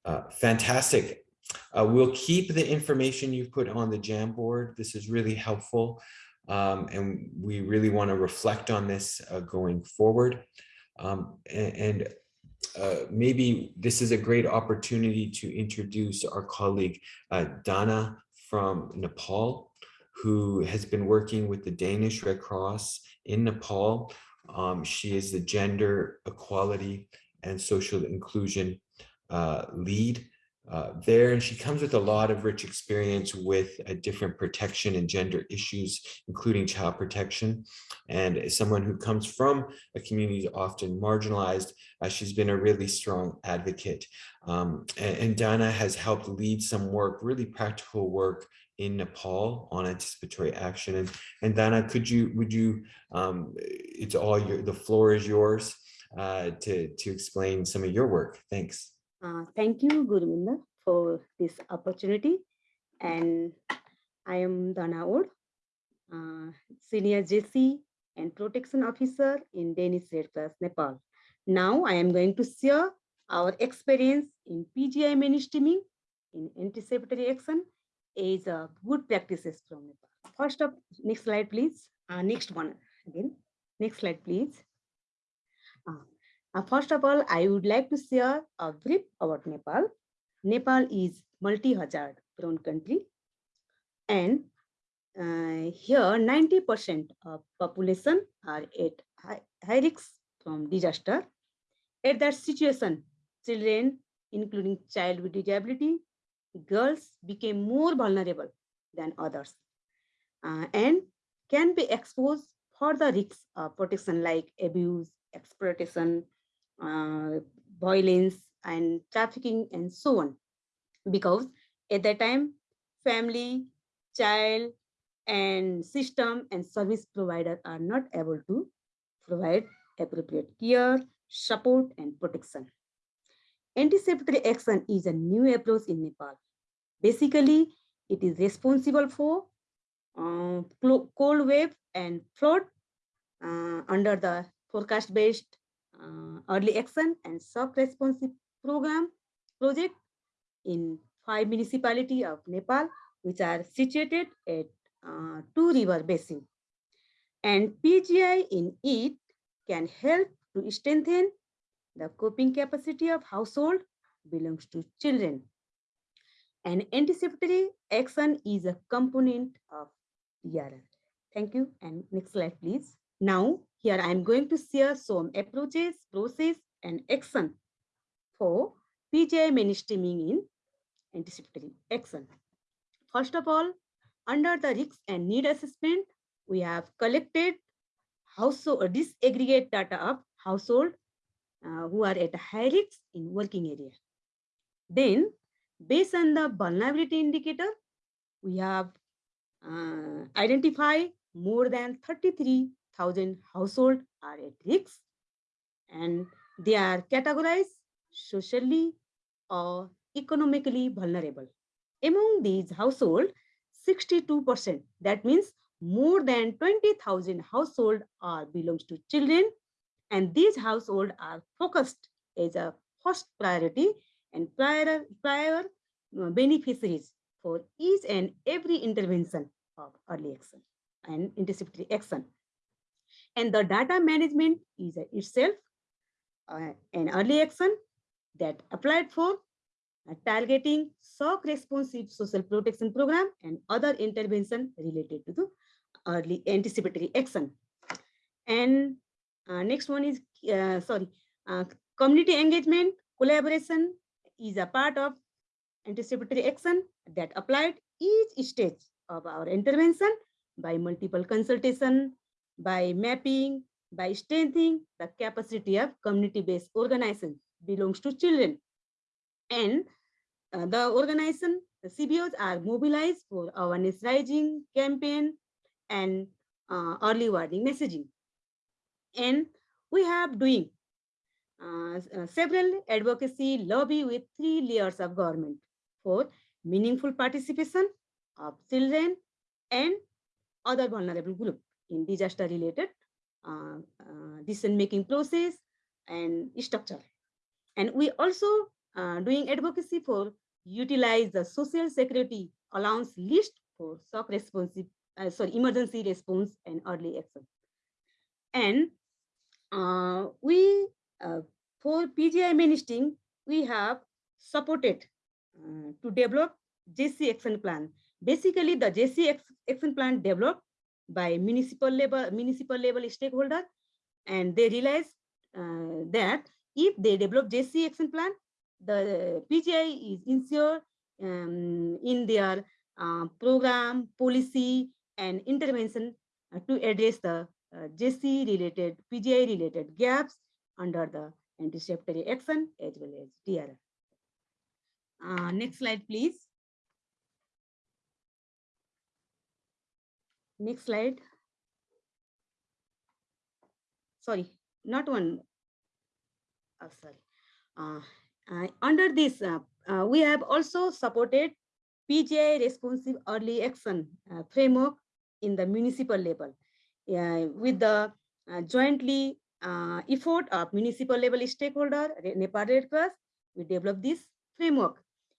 Uh, fantastic. Uh, we'll keep the information you've put on the Jamboard. This is really helpful. Um, and we really want to reflect on this uh, going forward. Um, and, and uh, maybe this is a great opportunity to introduce our colleague uh, Dana from Nepal who has been working with the Danish Red Cross in Nepal. Um, she is the gender equality and social inclusion uh, lead uh, there, and she comes with a lot of rich experience with a different protection and gender issues, including child protection. And as someone who comes from a community often marginalized, uh, she's been a really strong advocate. Um, and, and Dana has helped lead some work, really practical work in Nepal on anticipatory action. And, and Dana, could you, would you, um, it's all your, the floor is yours uh, to, to explain some of your work. Thanks. Uh, thank you, Gurvinder, for this opportunity. And I am Dana Od, uh, Senior GESI and Protection Officer in Danish Red Cross Nepal. Now I am going to share our experience in PGI mainstreaming in anticipatory action is uh, good practices from Nepal. First up, next slide, please. Uh, next one again. Next slide, please. Uh, uh, first of all, I would like to share a brief about Nepal. Nepal is multi-hazard prone country. And uh, here 90% of population are at high, high risk from disaster. At that situation, children, including child with disability, girls became more vulnerable than others uh, and can be exposed for the risks of protection like abuse, exploitation, uh, violence, and trafficking, and so on. Because at that time, family, child, and system and service provider are not able to provide appropriate care, support, and protection. Anticipatory action is a new approach in Nepal. Basically, it is responsible for uh, cold wave and flood uh, under the forecast-based uh, early action and shock responsive program project in five municipality of Nepal, which are situated at uh, two river basin. And PGI in it can help to strengthen the coping capacity of household belongs to children. And anticipatory action is a component of DRR. Thank you. And next slide, please. Now, here I'm going to share some approaches, process, and action for PGI mainstreaming in anticipatory action. First of all, under the risk and need assessment, we have collected household disaggregate data of household uh, who are at high risk in working area. Then, based on the vulnerability indicator, we have uh, identified more than 33,000 households are at risk and they are categorized socially or economically vulnerable. Among these households, 62%, that means more than 20,000 households are belongs to children and these households are focused as a first priority and prior, prior uh, beneficiaries for each and every intervention of early action and anticipatory action. And the data management is itself uh, an early action that applied for uh, targeting shock responsive social protection program and other intervention related to the early anticipatory action. And uh, next one is, uh, sorry, uh, community engagement, collaboration is a part of anticipatory action that applied each stage of our intervention by multiple consultation, by mapping, by strengthening the capacity of community-based organization belongs to children. And uh, the organization, the CBOs are mobilized for awareness raising campaign and uh, early warning messaging. And we have doing uh, uh, several advocacy lobby with three layers of government for meaningful participation of children and other vulnerable group in disaster related uh, uh, decision making process and structure. And we also uh, doing advocacy for utilize the social security allowance list for shock responsive, uh, sorry, emergency response and early action. And uh, we, uh, for PGI mainstreaming, we have supported uh, to develop GESI action plan. Basically, the GESI action plan developed by municipal level, municipal level stakeholder, and they realized uh, that if they develop GESI action plan, the PGI is ensured um, in their uh, program, policy, and intervention uh, to address the uh, GESI related, PGI related gaps under the anticipatory action as well as DRR. Uh, next slide, please. Next slide. Sorry, not one. Oh, sorry. Uh, uh, under this, uh, uh, we have also supported PGI responsive early action uh, framework in the municipal level with the uh, jointly uh, effort of municipal level stakeholder, Nepal Red Cross, we developed this framework.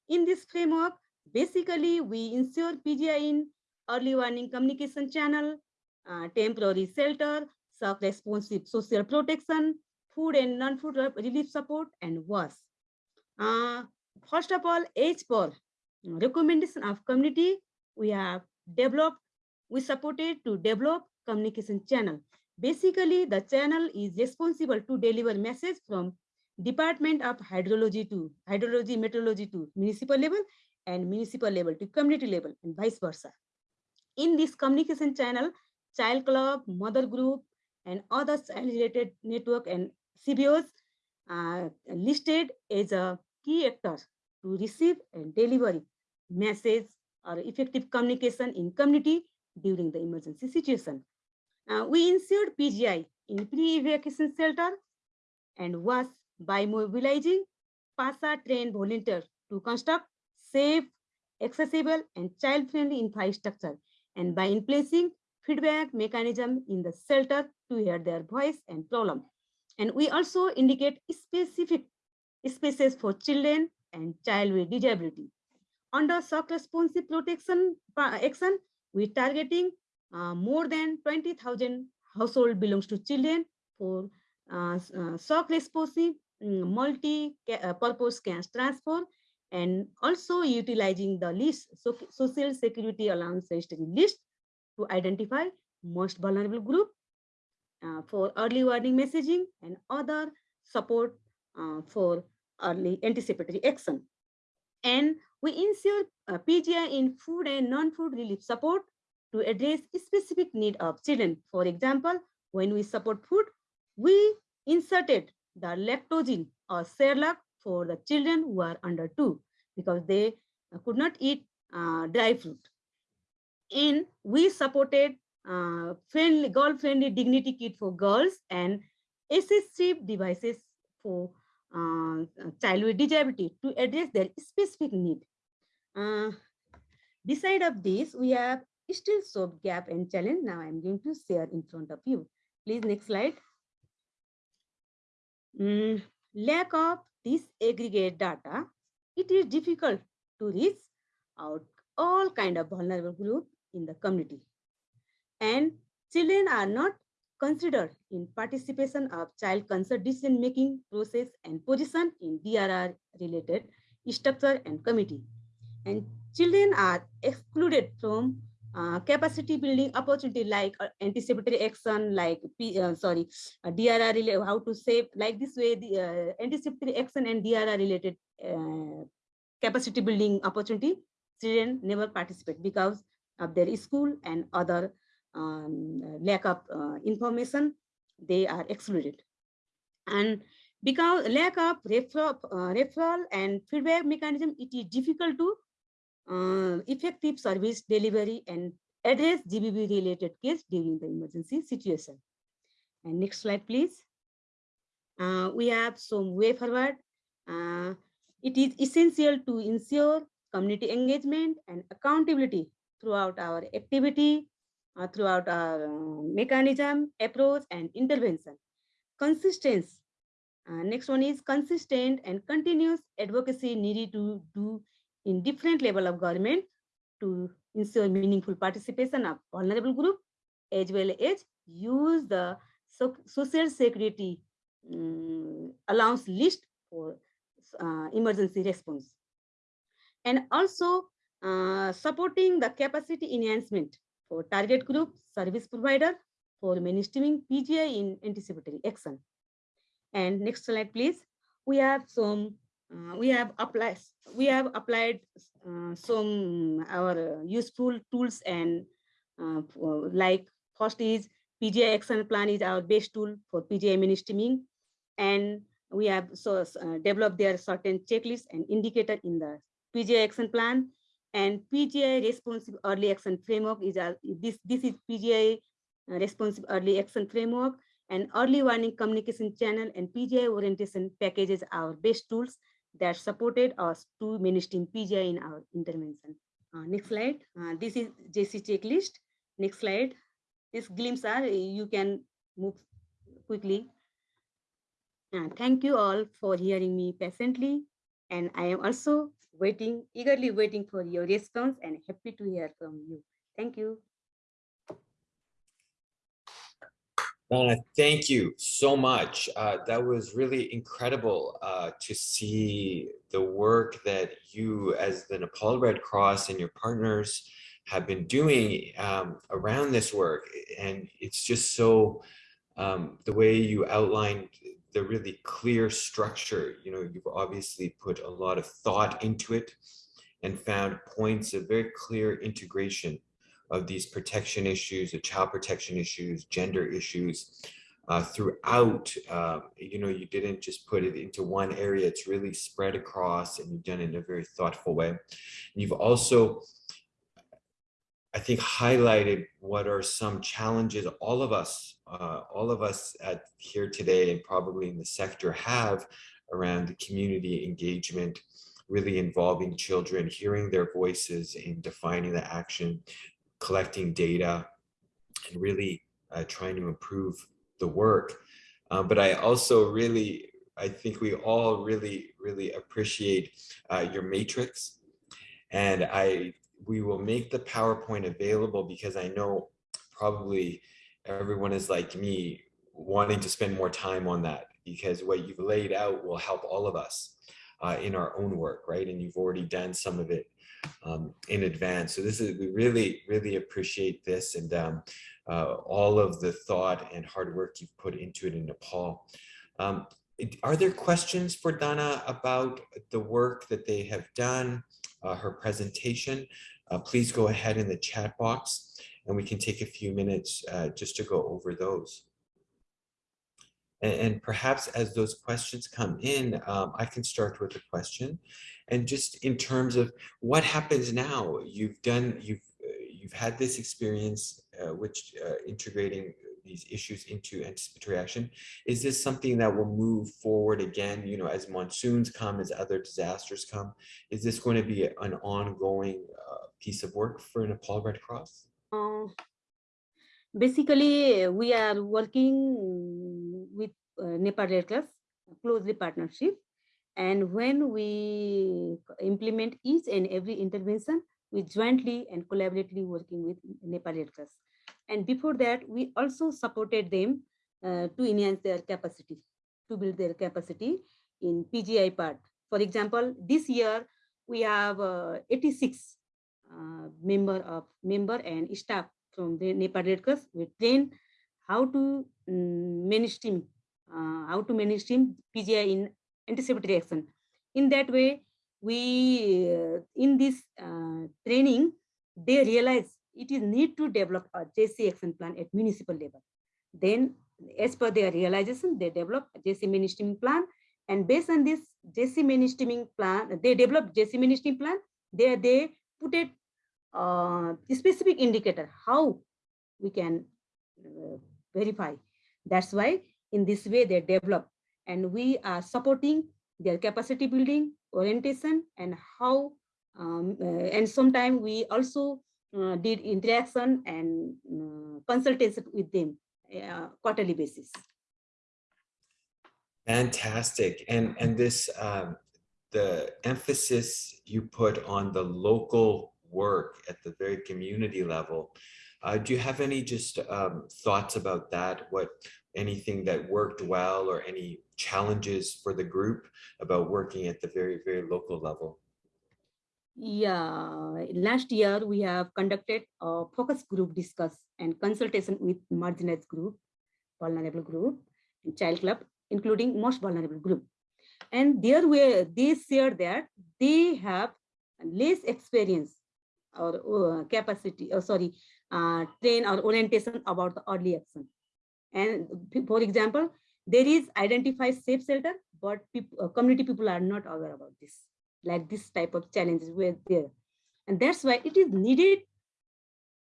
In this framework, basically we ensure PGI in early warning communication channel, uh, temporary shelter, shock responsive social protection, food and non-food relief support, and WASH. Uh, first of all, for recommendation of community, we have developed, we supported to develop communication channel. Basically, the channel is responsible to deliver message from Department of Hydrology to Hydrology, Meteorology to municipal level and municipal level to community level and vice versa. In this communication channel, child club, mother group, and other child related network and CBOs are listed as a key actor to receive and deliver message or effective communication in community during the emergency situation. Uh, we ensured PGI in pre-evacuation shelter and was by mobilizing PASA trained volunteers to construct safe, accessible, and child-friendly infrastructure, and by in placing feedback mechanism in the shelter to hear their voice and problem. And we also indicate specific spaces for children and child with disability. Under shock responsive protection action, we targeting uh, more than 20,000 household belongs to children for uh, uh, shock responsive mm, multi-purpose cash transfer and also utilizing the list, so social security allowance list to identify most vulnerable group uh, for early warning messaging and other support uh, for early anticipatory action. And we ensure uh, PGI in food and non-food relief support to address specific need of children. For example, when we support food, we inserted the Lactogen or Cerelac for the children who are under two because they uh, could not eat uh, dry fruit. And we supported uh, friendly, girl-friendly dignity kit for girls and assistive devices for uh, child with disability to address their specific need. Uh, beside of this, we have still soap gap and challenge. Now I'm going to share in front of you. Please next slide. Mm, lack of disaggregate data it is difficult to reach out all kind of vulnerable group in the community. And children are not considered in participation of child consent decision making process and position in DRR related structure and committee. And children are excluded from capacity building opportunity like uh, anticipatory action, like P, uh, sorry, uh, DRR related, how to save like this way the uh, anticipatory action and DRR related uh, capacity building opportunity. Children never participate because of their school and other um, lack of information. They are excluded, and because lack of referral, referral and feedback mechanism, it is difficult to uh, effective service delivery and address GBV related case during the emergency situation. And next slide, please. Uh, we have some way forward. Uh, it is essential to ensure community engagement and accountability throughout our activity, uh, throughout our uh, mechanism, approach, and intervention. Consistency. Uh, next one is consistent and continuous advocacy needed to do in different level of government to ensure meaningful participation of vulnerable group as well as use the social security um, allowance list for uh, emergency response and also uh, supporting the capacity enhancement for target group service provider for mainstreaming PGI in anticipatory action. And next slide, please. We have some, uh, we have applied, we have applied uh, some our useful tools and uh, like first is PGI action plan is our best tool for PGI mainstreaming. And we have so uh, developed their certain checklist and indicator in the PGI action plan. And PGI responsive early action framework is a, this this is PGI uh, responsive early action framework. And early warning communication channel and PGI orientation packages our best tools that supported us to mainstream PGI in our intervention. Uh, next slide. Uh, this is GESI checklist. Next slide. This glimpse are you can move quickly. Uh, thank you all for hearing me patiently. And I am also waiting, eagerly waiting for your response and happy to hear from you. Thank you. Donna, thank you so much. Uh, that was really incredible uh, to see the work that you as the Nepal Red Cross and your partners have been doing um, around this work. And it's just so, um, the way you outlined the really clear structure, you know, you've obviously put a lot of thought into it and found points of very clear integration of these protection issues, the child protection issues, gender issues uh, throughout. Uh, you know, you didn't just put it into one area, it's really spread across and you've done it in a very thoughtful way. And you've also, I think, highlighted what are some challenges all of us, uh, all of us at here today and probably in the sector have around the community engagement, really involving children, hearing their voices in defining the action, collecting data and really uh, trying to improve the work. Uh, but I also really, I think we all really, really appreciate uh, your matrix. And I, we will make the PowerPoint available because I know probably everyone is like me wanting to spend more time on that because what you've laid out will help all of us uh, in our own work, right? And you've already done some of it um, in advance. So this is, we really, really appreciate this and um, uh, all of the thought and hard work you've put into it in Nepal. Um, are there questions for Donna about the work that they have done, uh, her presentation? Uh, please go ahead in the chat box and we can take a few minutes uh, just to go over those. And, and, perhaps as those questions come in, um, I can start with a question and just in terms of what happens now you've done you've uh, you've had this experience uh, which uh, integrating these issues into anticipatory action. Is this something that will move forward again you know as monsoons come as other disasters come? Is this going to be an ongoing uh, piece of work for nepal red cross? Uh, basically we are working with uh, nepal red cross closely partnership And when we implement each and every intervention, we jointly and collaboratively working with Nepal Red Cross. And before that, we also supported them uh, to enhance their capacity, to build their capacity in PGI part. For example, this year we have uh, 86 uh, member of member and staff from the Nepal Red Cross. We train how to um, mainstream, uh, how to manage team PGI in anticipatory action. In that way, we uh, in this uh, training, they realize it is need to develop a GESI action plan at municipal level. Then, as per their realization, they develop a GESI mainstreaming plan, and based on this GESI mainstreaming plan, they develop GESI mainstreaming plan. There, they put it uh, specific indicator how we can uh, verify. That's why in this way they develop and we are supporting their capacity building, orientation, and how, um, uh, and sometimes we also uh, did interaction and uh, consultation with them uh, quarterly basis. Fantastic. And, and this, um, the emphasis you put on the local work at the very community level. Uh, do you have any just um, thoughts about that? What anything that worked well or any challenges for the group about working at the very, very local level? Yeah, last year we have conducted a focus group discuss and consultation with marginalized group, vulnerable group, and child club, including most vulnerable group. And there were they shared that they have less experience or uh, capacity, or sorry, uh, train or orientation about the early action. And for example, there is identified safe shelter, but people, uh, community people are not aware about this. Like this type of challenges were there. And that's why it is needed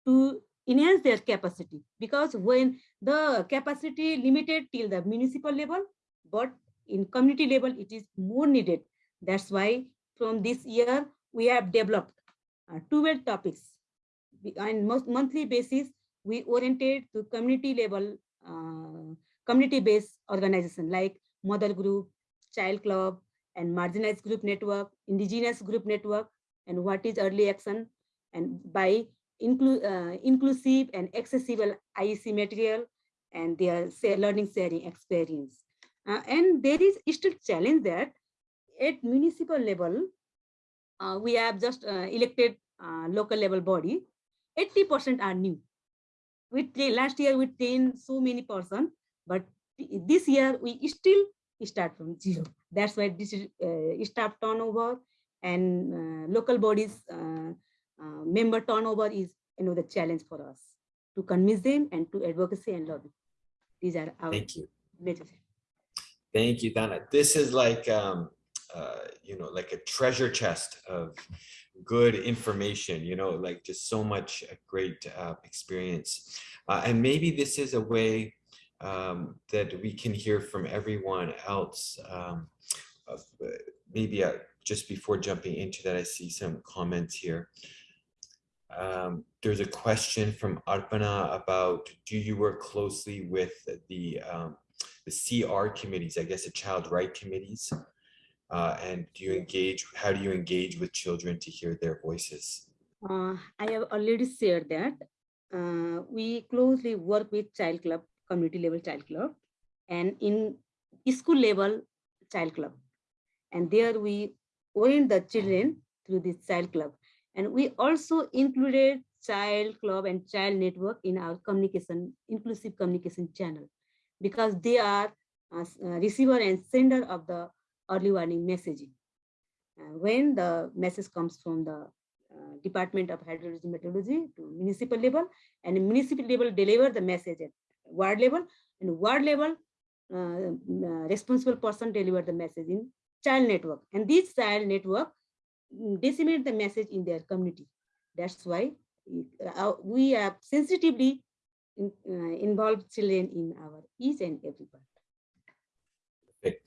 to enhance their capacity because when the capacity limited till the municipal level, but in community level, it is more needed. That's why from this year, we have developed uh, 12 topics. On most monthly basis, we oriented to community level, community-based organization like mother group, child club, and marginalized group network, indigenous group network, and what is early action, and by inclu uh, inclusive and accessible IEC material and their learning sharing experience. Uh, and there is still challenge that at municipal level, uh, we have just uh, elected uh, local level body, 80% are new. We last year we trained so many person, but this year we still start from zero. That's why this is uh, staff turnover and uh, local bodies uh, uh, member turnover is you know the challenge for us to convince them and to advocacy and lobby. These are our Thank you. major. Thank you, Dana. This is like, um, uh, you know, like a treasure chest of good information, you know, like just so much great uh, experience. Uh, and maybe this is a way um, that we can hear from everyone else. Um, of, uh, maybe uh, just before jumping into that, I see some comments here. Um, there's a question from Arpana about, do you work closely with the um, the CR committees, I guess the child right committees? Uh, and do you engage, how do you engage with children to hear their voices? Uh, I have already shared that. Uh, we closely work with child club, community level child club, and in school level child club. And there we orient the children through this child club. And we also included child club and child network in our communication, inclusive communication channel, because they are uh, receiver and sender of the early warning messaging. Uh, when the message comes from the uh, Department of Hydrology and Meteorology to municipal level, and municipal level deliver the message at ward level, and ward level uh, responsible person deliver the message in child network. And this child network mm, disseminate the message in their community. That's why we have sensitively in, uh, involved children in our each and every part.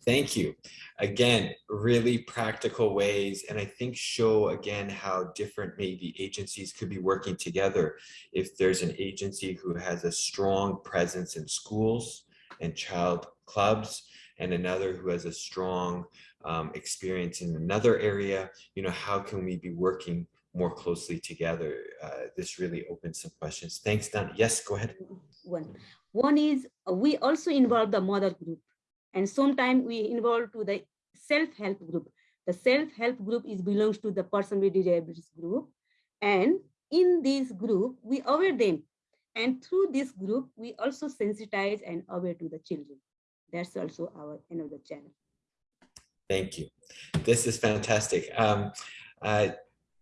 Thank you. Again, really practical ways, and I think show again how different maybe agencies could be working together. If there's an agency who has a strong presence in schools and child clubs, and another who has a strong um, experience in another area, you know, how can we be working more closely together? Uh, this really opens some questions. Thanks, Don. Yes, go ahead. One, one is uh, we also involve the mother group and sometimes we involve to the self-help group. The self-help group is belongs to the person with disabilities group. And in this group, we aware them. And through this group, we also sensitize and aware to the children. That's also our another channel. Thank you. This is fantastic. Um, uh,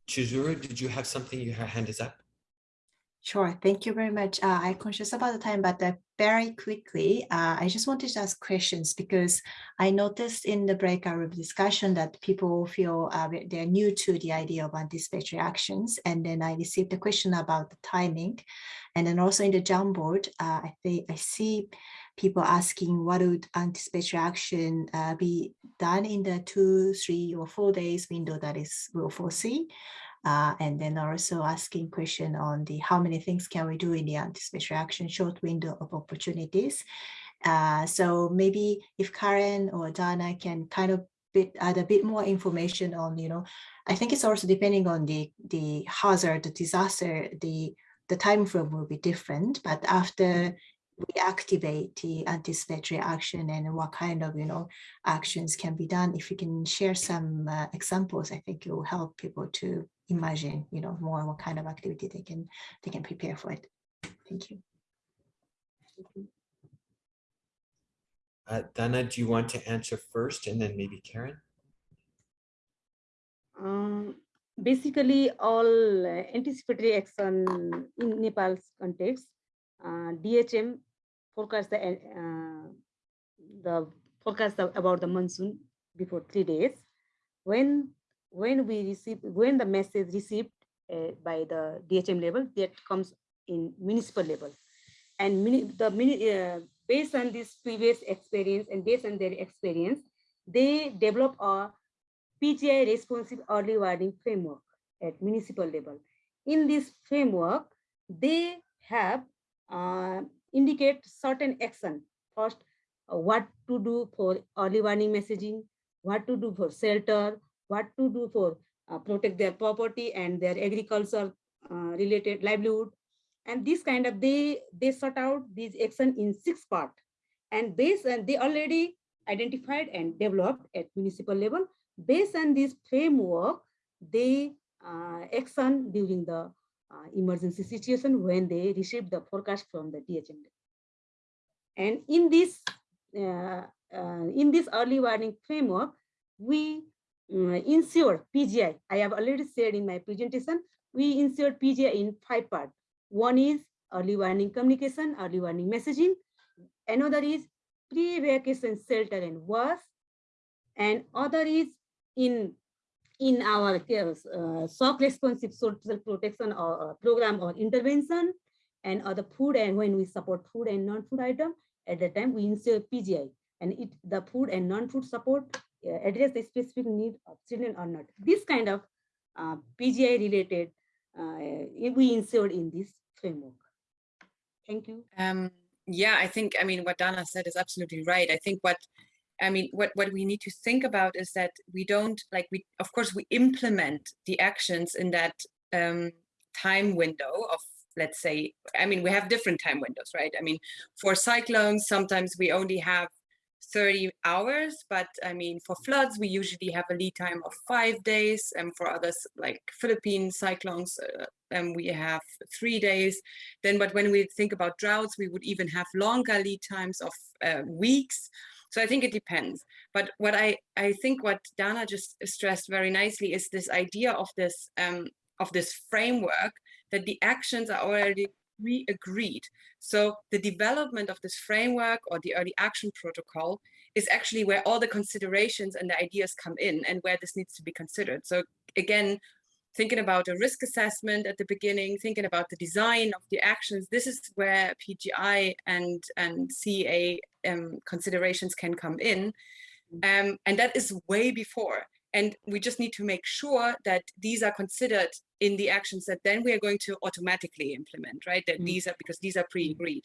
Chizuru, did you have something? Your hand is up. Sure. Thank you very much. Uh, I'm conscious about the time, but uh, very quickly, uh, I just wanted to ask questions because I noticed in the breakout room discussion that people feel uh, they're new to the idea of anticipatory actions. And then I received a question about the timing. And then also in the Jamboard, uh, I think I see people asking what would anticipatory action uh, be done in the two, three, or four days window that is will foresee. Uh, and then also asking question on the how many things can we do in the anticipatory action short window of opportunities. Uh, so maybe if Karen or Dana can kind of bit add a bit more information on, you know, I think it's also depending on the the hazard, the disaster, the the time frame will be different. But after we activate the anticipatory action and what kind of you know actions can be done if you can share some uh, examples i think it will help people to imagine you know more what kind of activity they can they can prepare for it thank you uh, Dana, do you want to answer first and then maybe Karen? Um, basically, all uh, anticipatory action in Nepal's context, uh, DHM forecast the uh, the forecast about the monsoon before three days. When when we receive when the message received uh, by the DHM level that comes in municipal level, and mini, the mini, uh, based on this previous experience and based on their experience, they develop a PGI responsive early warning framework at municipal level. In this framework, they have uh, indicate certain action. First, uh, what to do for early warning messaging, what to do for shelter, what to do for uh, protect their property and their agriculture uh, related livelihood. And this kind of, they, they sort out these action in six part. And based and they already identified and developed at municipal level. Based on this framework, they uh, action during the uh, emergency situation when they receive the forecast from the DHM. And in this, uh, uh, in this early warning framework, we ensure PGI. I have already said in my presentation, we ensure PGI in five parts. One is early warning communication, early warning messaging. Another is pre-evacuation shelter and WASH. And other is in in our uh, shock responsive social protection or uh, program or intervention and other food and when we support food and non-food item at the time we insert PGI and it the food and non-food support address the specific need of children or not. This kind of uh, PGI related uh, we insert in this framework. Thank you. Um, yeah, I think, I mean, what Dana said is absolutely right. I think what I mean, what, what we need to think about is that we don't like we, of course, we implement the actions in that um, time window of, let's say, I mean, we have different time windows, right? I mean, for cyclones, sometimes we only have 30 hours, but I mean, for floods, we usually have a lead time of five days. And for others, like Philippine cyclones, uh, and we have three days. Then, but when we think about droughts, we would even have longer lead times of uh, weeks. So I think it depends. But what I, I think what Dana just stressed very nicely is this idea of this um, of this framework that the actions are already pre-agreed. So the development of this framework or the early action protocol is actually where all the considerations and the ideas come in and where this needs to be considered. So again, thinking about a risk assessment at the beginning, thinking about the design of the actions, this is where PGI and, and CA um, considerations can come in. Mm. Um, and that is way before. And we just need to make sure that these are considered in the actions that then we are going to automatically implement, right? That mm. these are because these are pre-agreed.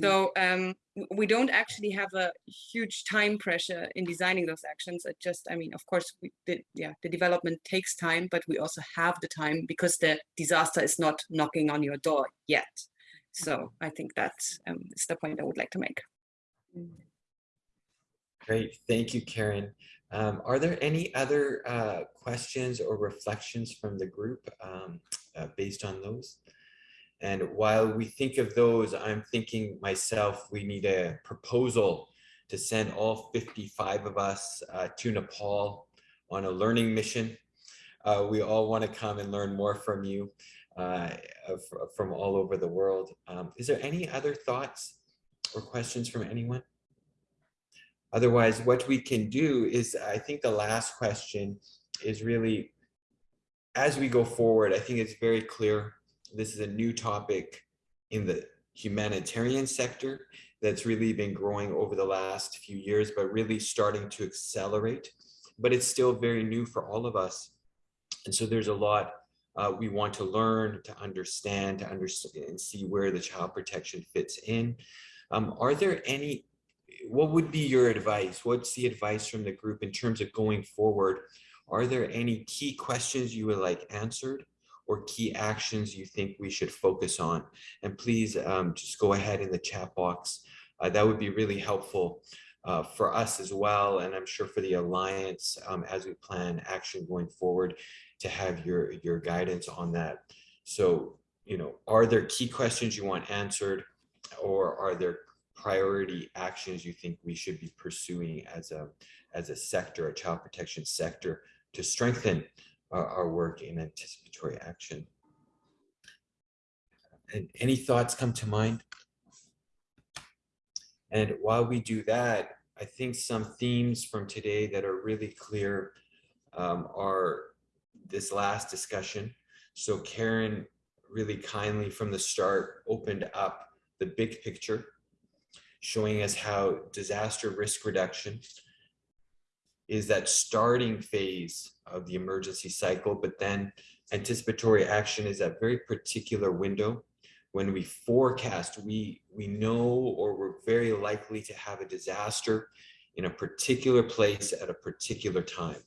So um, we don't actually have a huge time pressure in designing those actions. It just, I mean, of course, we, the, yeah, the development takes time, but we also have the time because the disaster is not knocking on your door yet. So I think that's um, is the point I would like to make. Great, thank you, Karen. Um, are there any other uh, questions or reflections from the group um, uh, based on those? And while we think of those, I'm thinking myself, we need a proposal to send all 55 of us uh, to Nepal on a learning mission. Uh, we all want to come and learn more from you uh, from all over the world. Um, is there any other thoughts or questions from anyone? Otherwise, what we can do is, I think the last question is really, as we go forward, I think it's very clear, this is a new topic in the humanitarian sector that's really been growing over the last few years, but really starting to accelerate. But it's still very new for all of us. And so there's a lot uh, we want to learn, to understand, to understand and see where the child protection fits in. Um, are there any what would be your advice? What's the advice from the group in terms of going forward? Are there any key questions you would like answered or key actions you think we should focus on? And please um, just go ahead in the chat box. Uh, that would be really helpful uh, for us as well. And I'm sure for the Alliance um, as we plan action going forward to have your, your guidance on that. So, you know, are there key questions you want answered or are there priority actions you think we should be pursuing as a as a sector, a child protection sector, to strengthen our, our work in anticipatory action? And any thoughts come to mind? And while we do that, I think some themes from today that are really clear um, are this last discussion. So Karen really kindly from the start opened up the big picture showing us how disaster risk reduction is that starting phase of the emergency cycle, but then anticipatory action is that very particular window when we forecast, we, we know or we're very likely to have a disaster in a particular place at a particular time.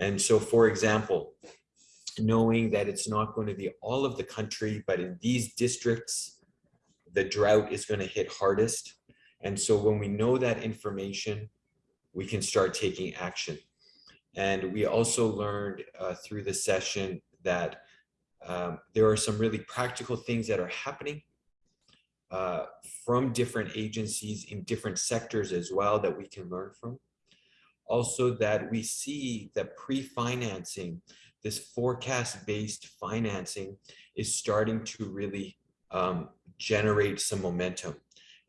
And so, for example, knowing that it's not going to be all of the country, but in these districts, the drought is going to hit hardest and so when we know that information, we can start taking action. And we also learned uh, through the session that um, there are some really practical things that are happening uh, from different agencies in different sectors as well that we can learn from. Also that we see that pre-financing, this forecast-based financing is starting to really um, generate some momentum.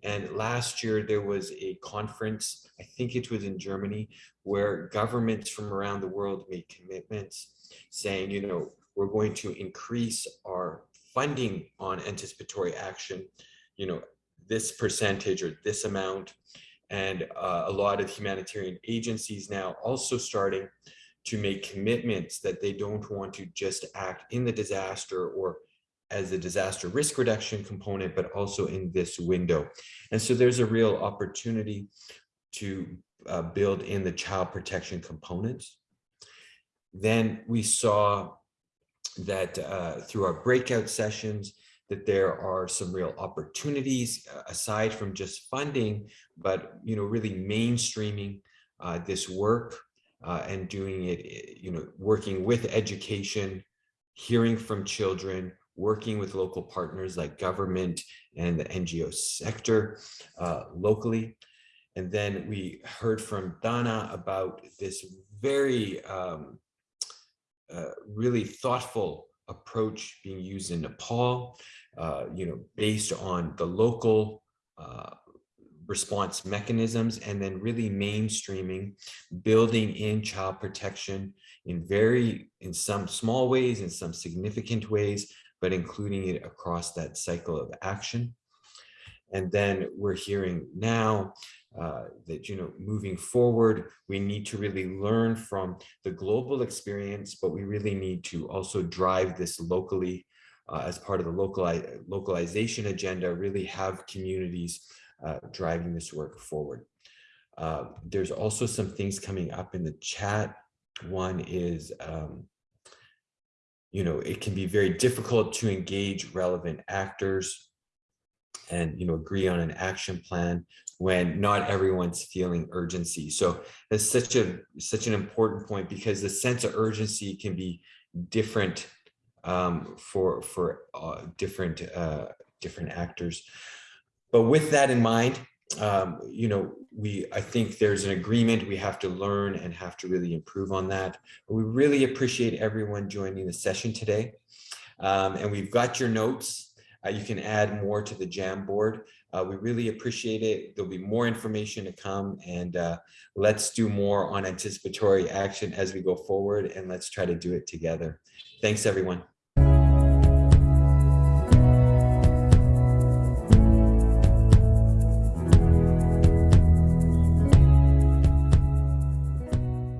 And last year there was a conference, I think it was in Germany, where governments from around the world made commitments saying, you know, we're going to increase our funding on anticipatory action, you know, this percentage or this amount. And uh, a lot of humanitarian agencies now also starting to make commitments that they don't want to just act in the disaster or as a disaster risk reduction component, but also in this window. And so there's a real opportunity to uh, build in the child protection components. Then we saw that uh, through our breakout sessions, that there are some real opportunities uh, aside from just funding, but you know, really mainstreaming uh, this work uh, and doing it, you know, working with education, hearing from children, working with local partners like government and the NGO sector uh, locally. And then we heard from Dana about this very um, uh, really thoughtful approach being used in Nepal, uh, you know, based on the local uh, response mechanisms and then really mainstreaming, building in child protection in very, in some small ways, in some significant ways, but including it across that cycle of action. And then we're hearing now uh, that, you know, moving forward, we need to really learn from the global experience, but we really need to also drive this locally uh, as part of the locali localization agenda, really have communities uh, driving this work forward. Uh, there's also some things coming up in the chat. One is, um, you know, it can be very difficult to engage relevant actors and, you know, agree on an action plan when not everyone's feeling urgency. So that's such a such an important point because the sense of urgency can be different um, for for uh, different uh, different actors. But with that in mind, um, you know, we I think there's an agreement we have to learn and have to really improve on that. We really appreciate everyone joining the session today. Um, and we've got your notes. Uh, you can add more to the Jamboard. Uh, we really appreciate it. There'll be more information to come and uh, let's do more on anticipatory action as we go forward and let's try to do it together. Thanks, everyone.